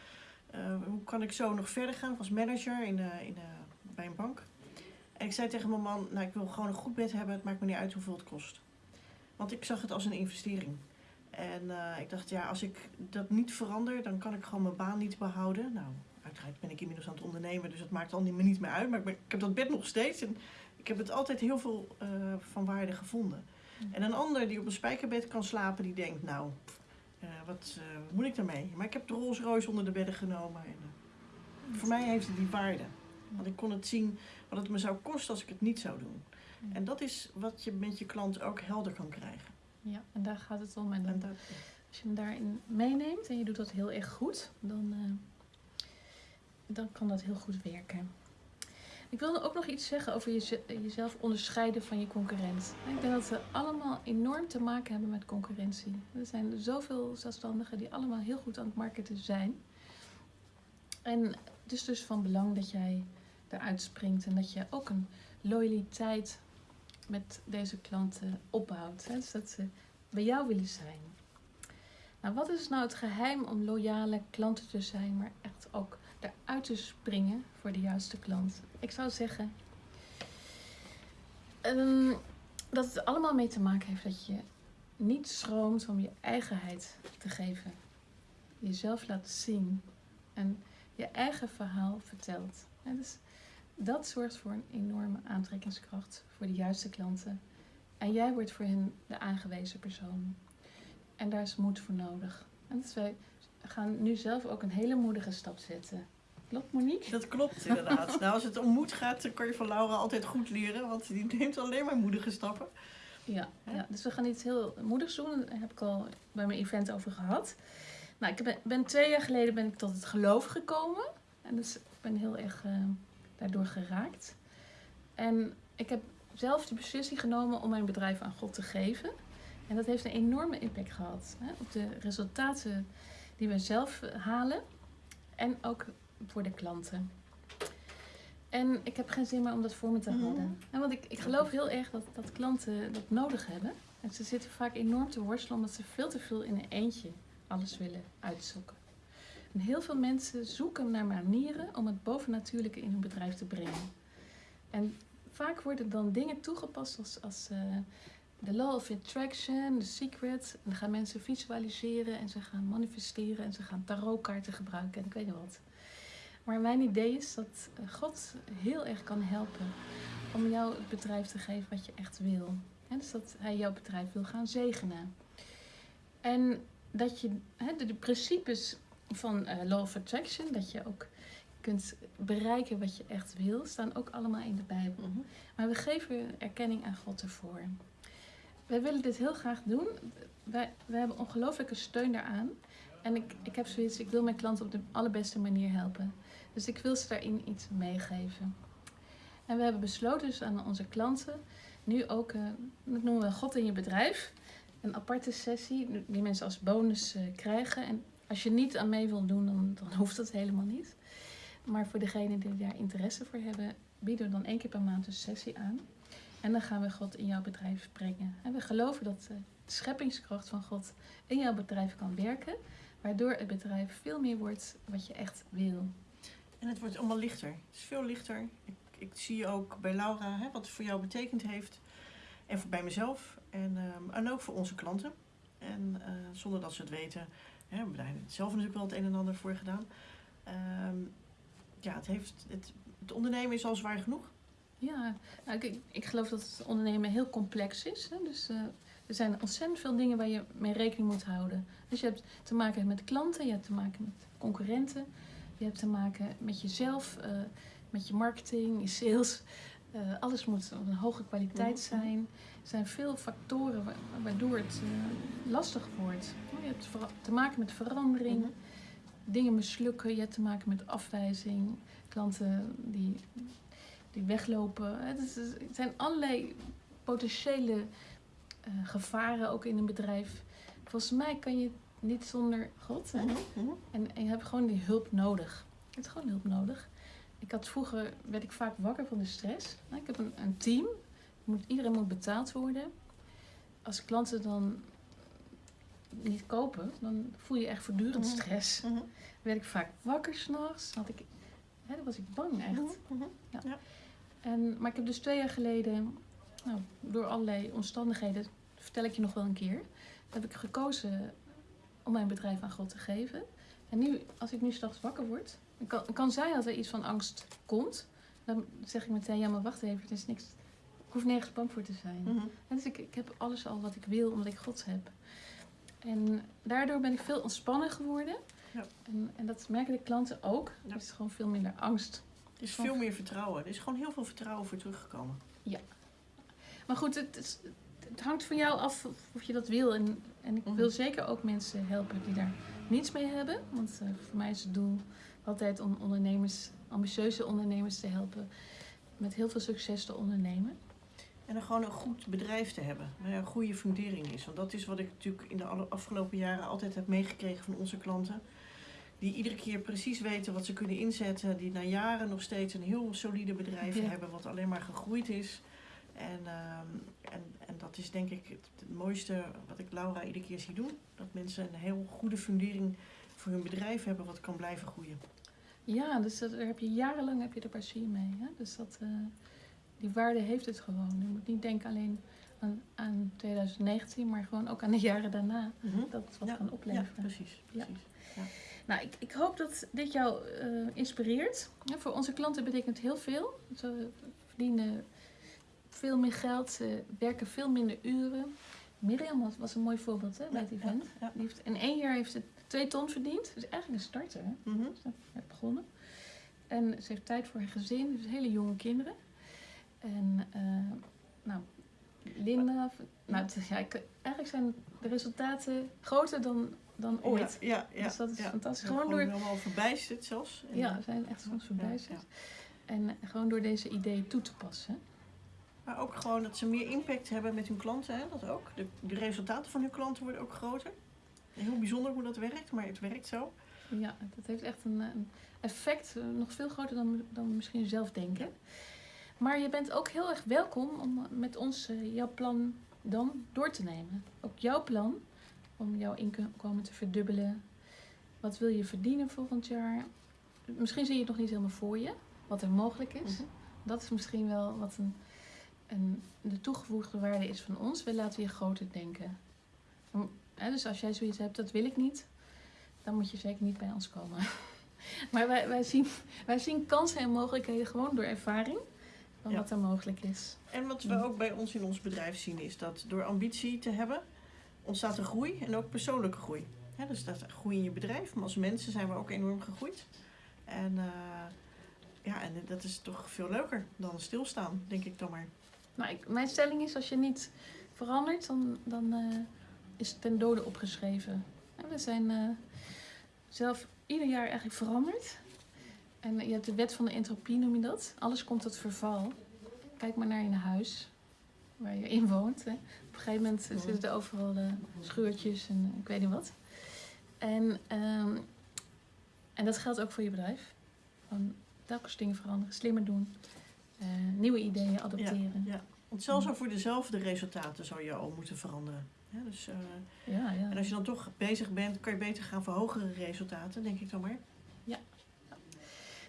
eh, hoe kan ik zo nog verder gaan? Ik was manager in, in, bij een bank. En ik zei tegen mijn man, nou ik wil gewoon een goed bed hebben, het maakt me niet uit hoeveel het kost. Want ik zag het als een investering. En eh, ik dacht, ja, als ik dat niet verander, dan kan ik gewoon mijn baan niet behouden. Nou, uiteraard ben ik inmiddels aan het ondernemen, dus het maakt al niet, me niet meer uit. Maar ik, ben- ik heb dat bed nog steeds en ik heb het altijd heel veel eh, van waarde gevonden. Mhm. En een ander die op een spijkerbed kan slapen, die denkt, nou, eh, wat, moet ik daarmee? Maar ik heb de Rolls Royce onder de bedden genomen. En, voor mij heeft het die waarde. Want ik kon het zien wat het me zou kosten als ik het niet zou doen. En dat is wat je met je klant ook helder kan krijgen. Ja, en daar gaat het om. En dat, als je hem daarin meeneemt en je doet dat heel erg goed, dan, eh, dan kan dat heel goed werken. Ik wilde ook nog iets zeggen over jeze- jezelf onderscheiden van je concurrent. Ik denk dat we allemaal enorm te maken hebben met concurrentie. Er zijn zoveel zelfstandigen die allemaal heel goed aan het marketen zijn. En het is dus van belang dat jij eruit springt en dat je ook een loyaliteit met deze klanten opbouwt. Hè? Dus dat ze bij jou willen zijn. Nou, wat is nou het geheim om loyale klanten te zijn, maar echt ook eruit te springen voor de juiste klant? Ik zou zeggen ehm, dat het allemaal mee te maken heeft dat je niet schroomt om je eigenheid te geven. Jezelf laat zien en je eigen verhaal vertelt. Dus dat zorgt voor een enorme aantrekkingskracht voor de juiste klanten. En jij wordt voor hen de aangewezen persoon. En daar is moed voor nodig. En dus wij gaan nu zelf ook een hele moedige stap zetten. Klopt Monique? dat klopt inderdaad. nou, als het om moed gaat, dan kan je van Laura altijd goed leren. Want die neemt alleen maar moedige stappen. Ja, ja, dus we gaan iets heel moedigs doen. Daar heb ik al bij mijn event over gehad. Nou, ik ben, ben twee jaar geleden ben ik tot het geloof gekomen. En dus ik ben heel erg eh, daardoor geraakt. En ik heb zelf de beslissing genomen om mijn bedrijf aan God te geven. En dat heeft een enorme impact gehad hè, op de resultaten die we zelf eh, halen. En ook voor de klanten. En ik heb geen zin meer om dat voor me te Mhm. houden. En want ik, ik geloof heel erg dat, dat klanten dat nodig hebben. En ze zitten vaak enorm te worstelen omdat ze veel te veel in een eentje alles willen uitzoeken. En heel veel mensen zoeken naar manieren om het bovennatuurlijke in hun bedrijf te brengen. En vaak worden dan dingen toegepast als, eh, de law of attraction, de secret. En dan gaan mensen visualiseren en ze gaan manifesteren en ze gaan tarotkaarten gebruiken en ik weet niet wat. Maar mijn idee is dat eh, God heel erg kan helpen om jou het bedrijf te geven wat je echt wil. Dus dat hij jouw bedrijf wil gaan zegenen. En dat je de principes van eh, Law of Attraction, dat je ook kunt bereiken wat je echt wil, staan ook allemaal in de Bijbel. Maar we geven erkenning aan God ervoor. Wij willen dit heel graag doen. Wij, wij hebben ongelooflijke steun daaraan. En ik, ik heb zoiets, ik wil mijn klanten op de allerbeste manier helpen. Dus ik wil ze daarin iets meegeven. En we hebben besloten dus aan onze klanten nu ook, eh, dat noemen we God in je bedrijf, een aparte sessie die mensen als bonus eh, krijgen. En als je niet aan mee wil doen, dan, dan hoeft dat helemaal niet. Maar voor degenen die daar interesse voor hebben, bieden we dan één keer per maand een sessie aan. En dan gaan we God in jouw bedrijf brengen. En we geloven dat eh, de scheppingskracht van God in jouw bedrijf kan werken. Waardoor het bedrijf veel meer wordt wat je echt wil. En het wordt allemaal lichter. Het is veel lichter. Ik, ik zie ook bij Laura hè, wat het voor jou betekend heeft. En voor bij mezelf. En, ehm, en ook voor onze klanten. En eh, zonder dat ze het weten. Hè, we hebben zelf natuurlijk wel het een en ander voor gedaan. Ehm, ja, het, heeft, het, het ondernemen is al zwaar genoeg. Ja, nou, ik, ik geloof dat het ondernemen heel complex is. Hè? Dus eh, er zijn ontzettend veel dingen waar je mee rekening moet houden. Dus je hebt te maken met klanten, je hebt te maken met concurrenten, je hebt te maken met jezelf, eh, met je marketing, je sales. Eh, alles moet van een hoge kwaliteit Mhm. zijn. Er zijn veel factoren wa- waardoor het lastig wordt. Je hebt te maken met verandering, Mhm. dingen mislukken, je hebt te maken met afwijzing, klanten die, die weglopen. Het, is- het zijn allerlei potentiële eh, gevaren ook in een bedrijf. Volgens mij kan je niet zonder God. Mhm. En, en je hebt gewoon die hulp nodig. Je hebt gewoon hulp nodig. Ik had vroeger, werd ik vaak wakker van de stress. Nou, Ik heb een, een team. Moet, iedereen moet betaald worden. Als klanten dan niet kopen, dan voel je echt voortdurend Mhm. stress. Mhm, werd ik vaak wakker s'nachts. Dan was ik bang echt. mhm, mhm. En, maar ik heb dus twee jaar geleden, nou, door allerlei omstandigheden, vertel ik je nog wel een keer, heb ik gekozen om mijn bedrijf aan God te geven. En nu, als ik nu s'nachts wakker word, kan, kan zijn dat er iets van angst komt. Dan zeg ik meteen, ja maar wacht even, het is niks. Ik hoef nergens bang voor te zijn. Mhm. Dus ik, ik heb alles al wat ik wil, omdat ik God heb. En daardoor ben ik veel ontspannen geworden. Ja. En, en dat merken de klanten ook. Ja. Er is gewoon veel minder angst. Er is veel meer vertrouwen. Er is gewoon heel veel vertrouwen voor teruggekomen. Maar goed, het, is- het hangt van jou af of- of je dat wil. En, en ik Mhm. wil zeker ook mensen helpen die daar niets mee hebben. Want eh, voor mij is het doel altijd om ondernemers, ambitieuze ondernemers te helpen. Met heel veel succes te ondernemen. En dan gewoon een goed bedrijf te hebben. Waar een goede fundering is. Want dat is wat ik natuurlijk in de afgelopen jaren altijd heb meegekregen van onze klanten. Die iedere keer precies weten wat ze kunnen inzetten. Die na jaren nog steeds een heel solide bedrijf Ja. hebben. Wat alleen maar gegroeid is. En, ehm, en, en dat is denk ik het, het mooiste wat ik Laura iedere keer zie doen. Dat mensen een heel goede fundering voor hun bedrijf hebben. Wat kan blijven groeien. Ja, dus dat, daar heb je jarenlang heb je er plezier mee. Hè? Dus dat, eh, die waarde heeft het gewoon. Je moet niet denken alleen aan, aan 2019, maar gewoon ook aan de jaren daarna. Dat het wat Ja, kan Ja, opleveren. precies. Ja. precies. Nou, ik, ik hoop dat dit jou eh, inspireert. Ja, voor onze klanten betekent het heel veel. Ze verdienen veel meer geld, ze werken veel minder uren. Mirjam was, was een mooi voorbeeld hè, bij het event. Die heeft, in één jaar heeft ze twee ton verdiend. Dus eigenlijk een starter. Hè? Ze heeft begonnen. En ze heeft tijd voor haar gezin, dus hele jonge kinderen. En eh, nou, Linda, nou, het ja, ik- eigenlijk zijn de resultaten groter dan, dan ooit. Ja, ja, ja, Dus dat is ja. fantastisch. Gewoon door, helemaal verbijsterd zelfs. En, ja, eh, we zijn echt soms verbijsterd. En gewoon door deze ideeën toe te passen. Maar ook gewoon dat ze meer impact hebben met hun klanten. Hè? Dat ook. De, de resultaten van hun klanten worden ook groter. Heel bijzonder hoe dat werkt, maar het werkt zo. Ja, dat heeft echt een, een effect, eh, nog veel groter dan, dan we misschien zelf denken. Maar je bent ook heel erg welkom om met ons eh, jouw plan dan door te nemen. Ook jouw plan om jouw inkomen te verdubbelen. Wat wil je verdienen volgend jaar? Misschien zie je het nog niet helemaal voor je, wat er mogelijk is. Mhm. Dat is misschien wel wat een, een, de toegevoegde waarde is van ons. We laten je groter denken. Dus als jij zoiets hebt, dat wil ik niet, dan moet je zeker niet bij ons komen. Maar wij, wij, zien, wij zien kansen en mogelijkheden gewoon door ervaring van Ja. wat er mogelijk is. En wat we Mhm. ook bij ons in ons bedrijf zien is dat door ambitie te hebben ontstaat er groei en ook persoonlijke groei. Dus dat groei in je bedrijf, maar als mensen zijn we ook enorm gegroeid. En, eh, ja, en dat is toch veel leuker dan stilstaan, denk ik dan maar. Maar ik, mijn stelling is, als je niet verandert, dan, dan eh, is ten dode opgeschreven. En we zijn eh, zelf ieder jaar eigenlijk veranderd. En je hebt de wet van de entropie, noem je dat. Alles komt tot verval. Kijk maar naar je huis, waar je in woont. Hè. Op een gegeven moment zitten er overal eh, scheurtjes en ik weet niet wat. En, ehm, en dat geldt ook voor je bedrijf. Gewoon telkens dingen veranderen, slimmer doen, eh, nieuwe ideeën adopteren. Ja, want zelfs al voor dezelfde resultaten zou je al moeten veranderen. Ja, dus, eh, Ja, ja. en als je dan toch bezig bent, kan je beter gaan voor hogere resultaten, denk ik dan maar.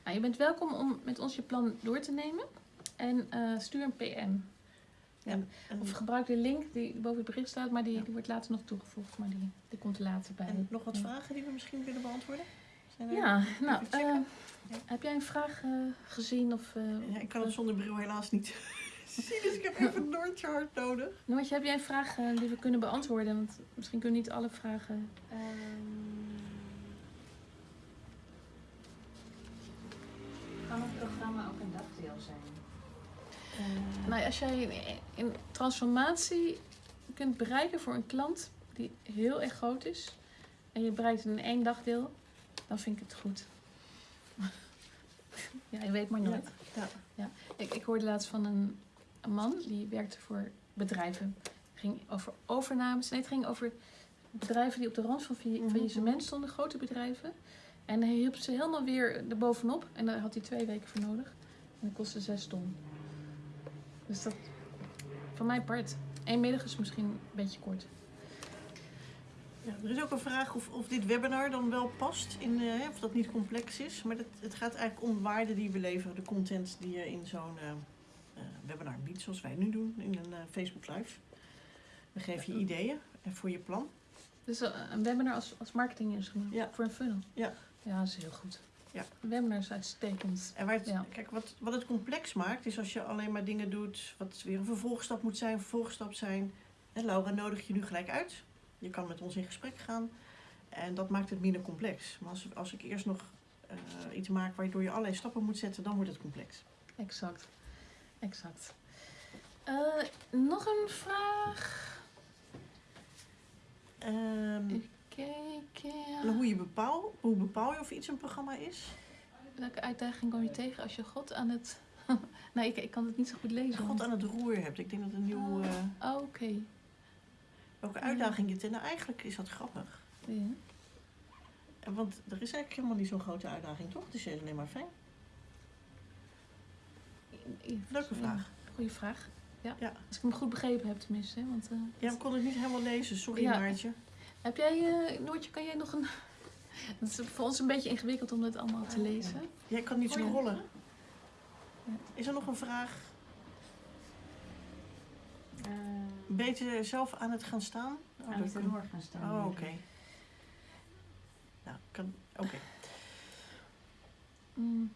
Nou, je bent welkom om met ons je plan door te nemen. En eh, stuur een PM. Ja. En, Of gebruik de link die boven het bericht staat, maar die, Ja. die wordt later nog toegevoegd. Maar die, die komt er later bij. en nog wat Ja. vragen die we misschien willen beantwoorden? Zijn er- Ja, nou, eh, heb jij een vraag gezien? Of, Ja, ik kan het zonder bril helaas niet dus ik heb even een Noortje hard nodig. Noortje, heb jij een vraag eh, die we kunnen beantwoorden? Want misschien kunnen we niet alle vragen... Kan het programma ook een dagdeel zijn? Nou, als jij een, een transformatie kunt bereiken voor een klant die heel erg groot is... en je bereikt het in één dagdeel, dan vind ik het goed. ja, je weet maar nooit. Ja. Ik, ik hoorde laatst van een, een man die werkte voor bedrijven. Het ging over overnames. Nee, het ging over bedrijven die op de rand van Mhm. faillissement stonden, grote bedrijven. En hij hielp ze helemaal weer erbovenop. En daar had hij twee weken voor nodig. En dat kostte zes ton. Dus dat, van mijn part. Eén middag is misschien een beetje kort. Ja, er is ook een vraag of, of dit webinar dan wel past, in, eh, of dat niet complex is. Maar dat, het gaat eigenlijk om waarde die we leveren, de content die je in zo'n eh, webinar biedt, zoals wij nu doen in een eh, Facebook Live. We geven je ideeën en voor je plan. Dus eh, een webinar als, als marketinginstrument Ja. voor een funnel. Ja. Ja, dat is heel goed. Ja. Een webinar is uitstekend. En waar het, Ja. kijk, wat, wat het complex maakt, is als je alleen maar dingen doet wat weer een vervolgstap moet zijn, vervolgstap zijn. En Laura nodig je nu gelijk uit. Je kan met ons in gesprek gaan. En dat maakt het minder complex. Maar als, als ik eerst nog eh, iets maak waardoor je allerlei stappen moet zetten, dan wordt het complex. Exact. Exact. Eh, nog een vraag. Ehm, Even kijken. en hoe, je bepaal, hoe bepaal je of iets een programma is? Welke uitdaging kom je tegen als je God aan het... nee, ik, ik kan het niet zo goed lezen. God aan het roer hebt. Ik denk dat een nieuw... eh, Oh, oké. welke uitdaging je het... Nou, eigenlijk is dat grappig. Ja. Want er is eigenlijk helemaal niet zo'n grote uitdaging, toch? Het is alleen maar fijn. Leuke Ja, vraag. Goeie vraag. Ja. Ja. Als ik hem goed begrepen heb tenminste. hè, Want, eh, Ja, ik kon het niet helemaal lezen. Sorry, Ja. Maartje. Heb jij, eh, Noortje, kan jij nog een... Het is voor ons een beetje ingewikkeld om dat allemaal te lezen. Jij kan niet Oh, ja. scrollen. Ja. Is er nog een vraag? Uh, Beter zelf aan het gaan staan? Oh, aan het kan- gaan staan. Oh, oké. Nou, kan... Oké. Mm,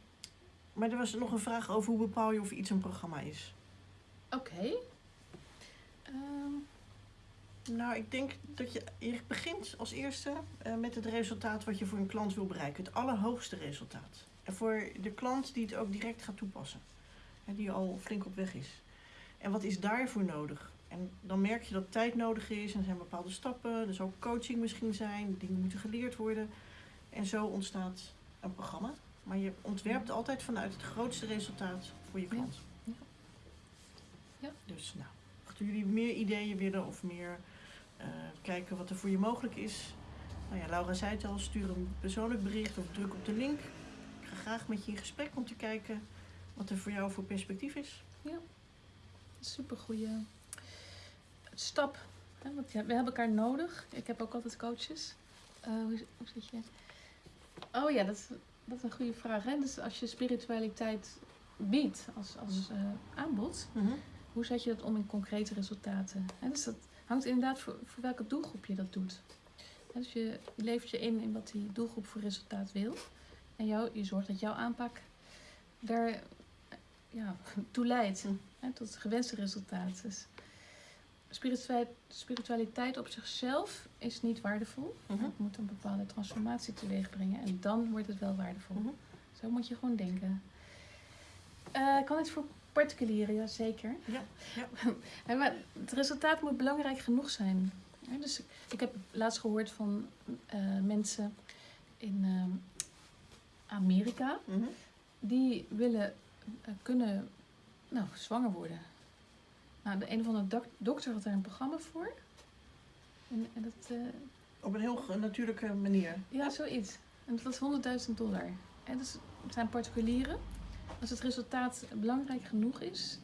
Maar er was nog een vraag over hoe bepaal je of iets een programma is. Oké. Ehm, Nou, ik denk dat je, je begint als eerste eh, met het resultaat wat je voor een klant wil bereiken. Het allerhoogste resultaat. En voor de klant die het ook direct gaat toepassen. En die al flink op weg is. En wat is daarvoor nodig? En dan merk je dat tijd nodig is. En er zijn bepaalde stappen. Er zal coaching misschien zijn. Dingen moeten geleerd worden. En zo ontstaat een programma. Maar je ontwerpt altijd vanuit het grootste resultaat voor je Ja. klant. Ja. Ja. Dus nou, mochten jullie meer ideeën willen of meer eh, kijken wat er voor je mogelijk is. Nou ja, Laura zei het al, stuur een persoonlijk bericht of druk op de link. Ik ga graag met je in gesprek om te kijken wat er voor jou voor perspectief is. super goede stap. Hè? Want ja, we hebben elkaar nodig. Ik heb ook altijd coaches. Eh, hoe, hoe zit je? Oh ja, dat is, dat is een goede vraag. Hè? Dus als je spiritualiteit biedt als, als eh, aanbod, hoe zet je dat om in concrete resultaten? Hè? Dus dat hangt inderdaad voor, voor welke doelgroep je dat doet. Hè, Dus je, levert je in in wat die doelgroep voor resultaat wil. En jou, je zorgt dat jouw aanpak daar ja, toe leidt. Hm. Hè, tot het gewenste resultaat. Dus spiritualiteit, op zichzelf is niet waardevol. Mhm. Het moet een bepaalde transformatie teweeg brengen. En dan wordt het wel waardevol. Mhm. Zo moet je gewoon denken. Eh, kan het voor particulieren? Ja, zeker. Ja, ja. Maar het resultaat moet belangrijk genoeg zijn. Ja, dus ik- heb laatst gehoord van eh, mensen in eh, Amerika. Mhm. Die willen kunnen nou, zwanger worden. Nou, de een of andere dok- dokter had daar een programma voor. En, en dat, eh, Op een heel natuurlijke manier. ja, zoiets. En dat was 100.000 dollar. hè, dus het zijn particulieren. Als het resultaat belangrijk genoeg is,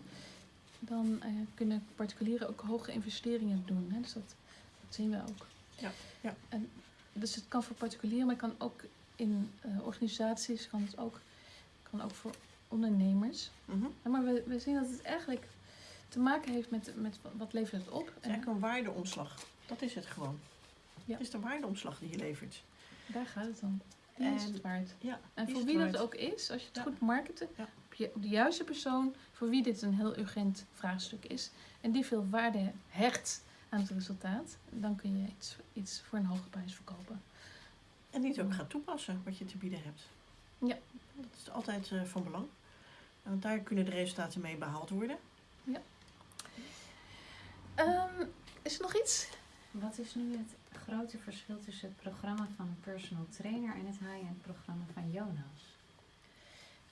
dan eh, kunnen particulieren ook hoge investeringen doen. Hè? Dus dat, dat zien we ook. Ja, ja. En, dus het kan voor particulieren, maar het kan ook in eh, organisaties, kan het ook, kan ook voor ondernemers. Ja, maar we, we zien dat het eigenlijk te maken heeft met, met wat- levert het op. is En eigenlijk een waardeomslag. Dat is het gewoon. Ja. Het is de waardeomslag die je levert. daar gaat het om. Die is En- het waard. Ja, En voor is wie het dat ook is, als je het Ja. goed marketen, Ja. op, de juiste persoon, voor wie dit een heel urgent vraagstuk is, en die veel waarde hecht aan het resultaat, dan kun je iets, iets voor een hoge prijs verkopen. En die het ook gaat toepassen wat je te bieden hebt. Ja. Dat is altijd eh, van belang. Want daar kunnen de resultaten mee behaald worden. Ehm, is er nog iets? Wat is nu het grote verschil tussen het programma van een personal trainer en het high-end programma van Jonas?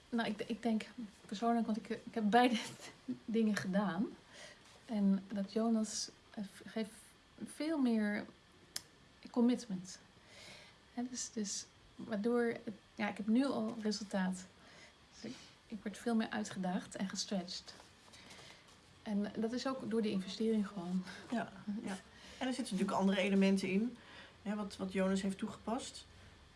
Nou, ik, ik denk persoonlijk, want ik, ik heb beide dingen gedaan. En dat Jonas eh, geeft veel meer commitment. Hè, dus, dus waardoor, ja, ik heb nu al resultaat. Dus ik, ik word veel meer uitgedaagd en gestretched. En dat is ook door die investering gewoon. Ja, ja. En er zitten natuurlijk andere elementen in. Hè, wat, wat Jonas heeft toegepast.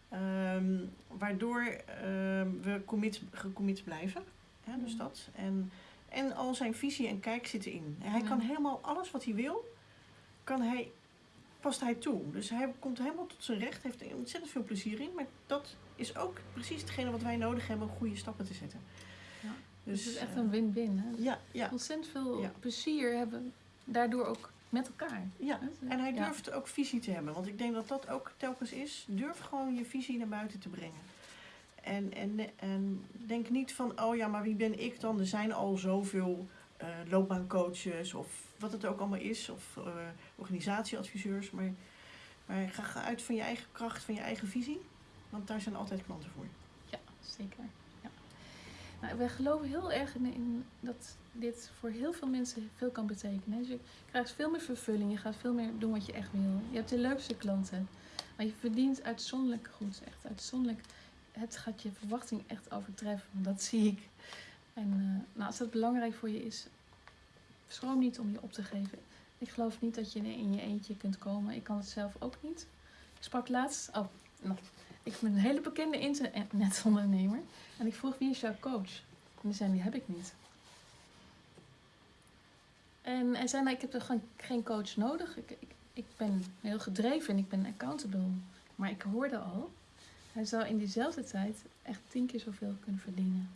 Ehm, waardoor ehm, we commit, gecommit blijven. Hè, dus Mhm. dat. En, en al zijn visie en kijk zitten in. Hij kan helemaal alles wat hij wil, kan hij, past hij toe. Dus hij komt helemaal tot zijn recht. Heeft er ontzettend veel plezier in. Maar dat is ook precies hetgene wat wij nodig hebben om goede stappen te zetten. Dus, Dus het is echt eh, een win-win. ja, ja, Ontzettend veel Ja. plezier hebben daardoor ook met elkaar. ja. En hij Ja. durft ook visie te hebben. Want ik denk dat dat ook telkens is. Durf gewoon je visie naar buiten te brengen. En, en, en denk niet van, oh ja, maar wie ben ik dan? Er zijn al zoveel eh, loopbaancoaches of wat het ook allemaal is. Of eh, organisatieadviseurs. Maar, maar ga, ga uit van je eigen kracht, van je eigen visie. Want daar zijn altijd klanten voor. Ja, zeker. Nou, we geloven heel erg in, in dat dit voor heel veel mensen veel kan betekenen. Dus je krijgt veel meer vervulling, je gaat veel meer doen wat je echt wil. Je hebt de leukste klanten, maar je verdient uitzonderlijk goed. Echt uitzonderlijk. Het gaat je verwachting echt overtreffen, dat zie ik. En eh, nou, als dat belangrijk voor je is, schroom niet om je op te geven. Ik geloof niet dat je in je eentje kunt komen. Ik kan het zelf ook niet. Ik sprak laatst, oh, nog ik ben een hele bekende internetondernemer. En ik vroeg, wie is jouw coach? En die zei, die heb ik niet. En hij zei, nou, ik heb er gewoon geen coach nodig. Ik, ik, ik ben heel gedreven en ik ben accountable. Maar ik hoorde al, hij zou in diezelfde tijd echt tien keer zoveel kunnen verdienen.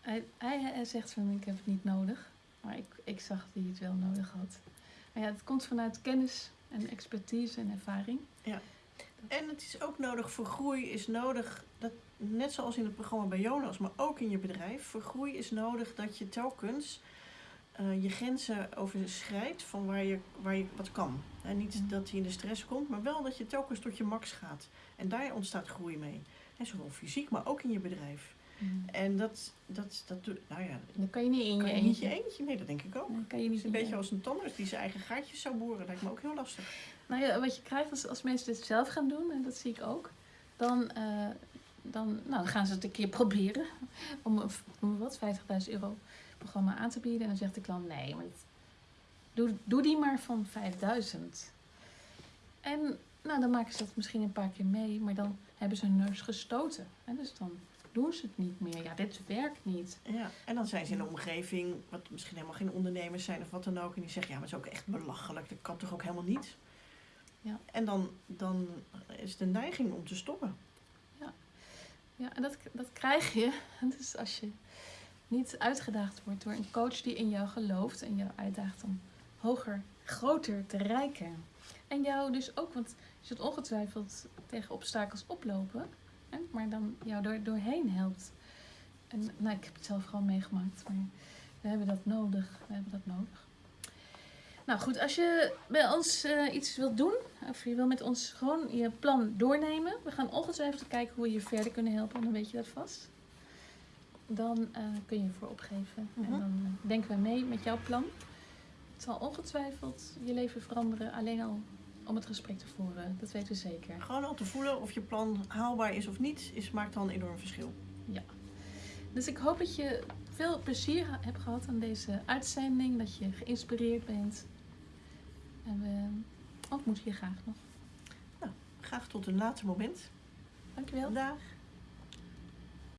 Hij, hij, hij zegt van, ik heb het niet nodig. Maar ik, ik zag dat hij het wel nodig had. Maar ja, het komt vanuit kennis en expertise en ervaring. En het is ook nodig, voor groei is nodig, dat, net zoals in het programma bij Jonas, maar ook in je bedrijf. Voor groei is nodig dat je telkens eh, je grenzen overschrijdt van waar je, waar je wat kan. En niet Mhm. dat je in de stress komt, maar wel dat je telkens tot je max gaat. En daar ontstaat groei mee. En zowel fysiek, maar ook in je bedrijf. En dat, dat, dat doet, nou ja, Dan kan je niet in kan je je niet eentje. je eentje. Nee, dat denk ik ook. Dan kan je Het niet is een beetje als een tandarts die zijn eigen gaatjes zou boren. Lijkt me ook heel lastig. Nou ja, wat je krijgt als, als mensen dit zelf gaan doen, en dat zie ik ook, dan, eh, dan, nou, dan gaan ze het een keer proberen om een wat, 50.000 euro programma aan te bieden. En dan zegt de klant, nee, maar doe, doe die maar van 5000. En nou, dan maken ze dat misschien een paar keer mee, maar dan hebben ze hun neus gestoten. En dus dan doen ze het niet meer. Ja, dit werkt niet. Ja, en dan zijn ze in een omgeving, wat misschien helemaal geen ondernemers zijn of wat dan ook. En die zeggen, ja, maar het is ook echt belachelijk. Dat kan toch ook helemaal niet? Ja. En dan, dan is de neiging om te stoppen. Ja, en dat, dat krijg je dus als je niet uitgedaagd wordt door een coach die in jou gelooft en jou uitdaagt om hoger, groter te reiken. En jou dus ook, want je zult ongetwijfeld tegen obstakels oplopen, hè, maar dan jou door, doorheen helpt. En nou, ik heb het zelf gewoon meegemaakt, maar we hebben dat nodig. We hebben dat nodig. Nou goed, als je bij ons eh, iets wilt doen, of je wil met ons gewoon je plan doornemen. We gaan ongetwijfeld kijken hoe we je verder kunnen helpen, dan weet je dat vast. Dan eh, kun je ervoor opgeven. En mhm. dan eh, denken we mee met jouw plan. Het zal ongetwijfeld je leven veranderen, alleen al om het gesprek te voeren. Dat weten we zeker. Gewoon al te voelen of je plan haalbaar is of niet, is, maakt dan een enorm verschil. Ja. Dus ik hoop dat je veel plezier hebt gehad aan deze uitzending. Dat je geïnspireerd bent en we, oh, ook moeten hier graag nog. Nou, graag tot een later moment. Dankjewel. Dag.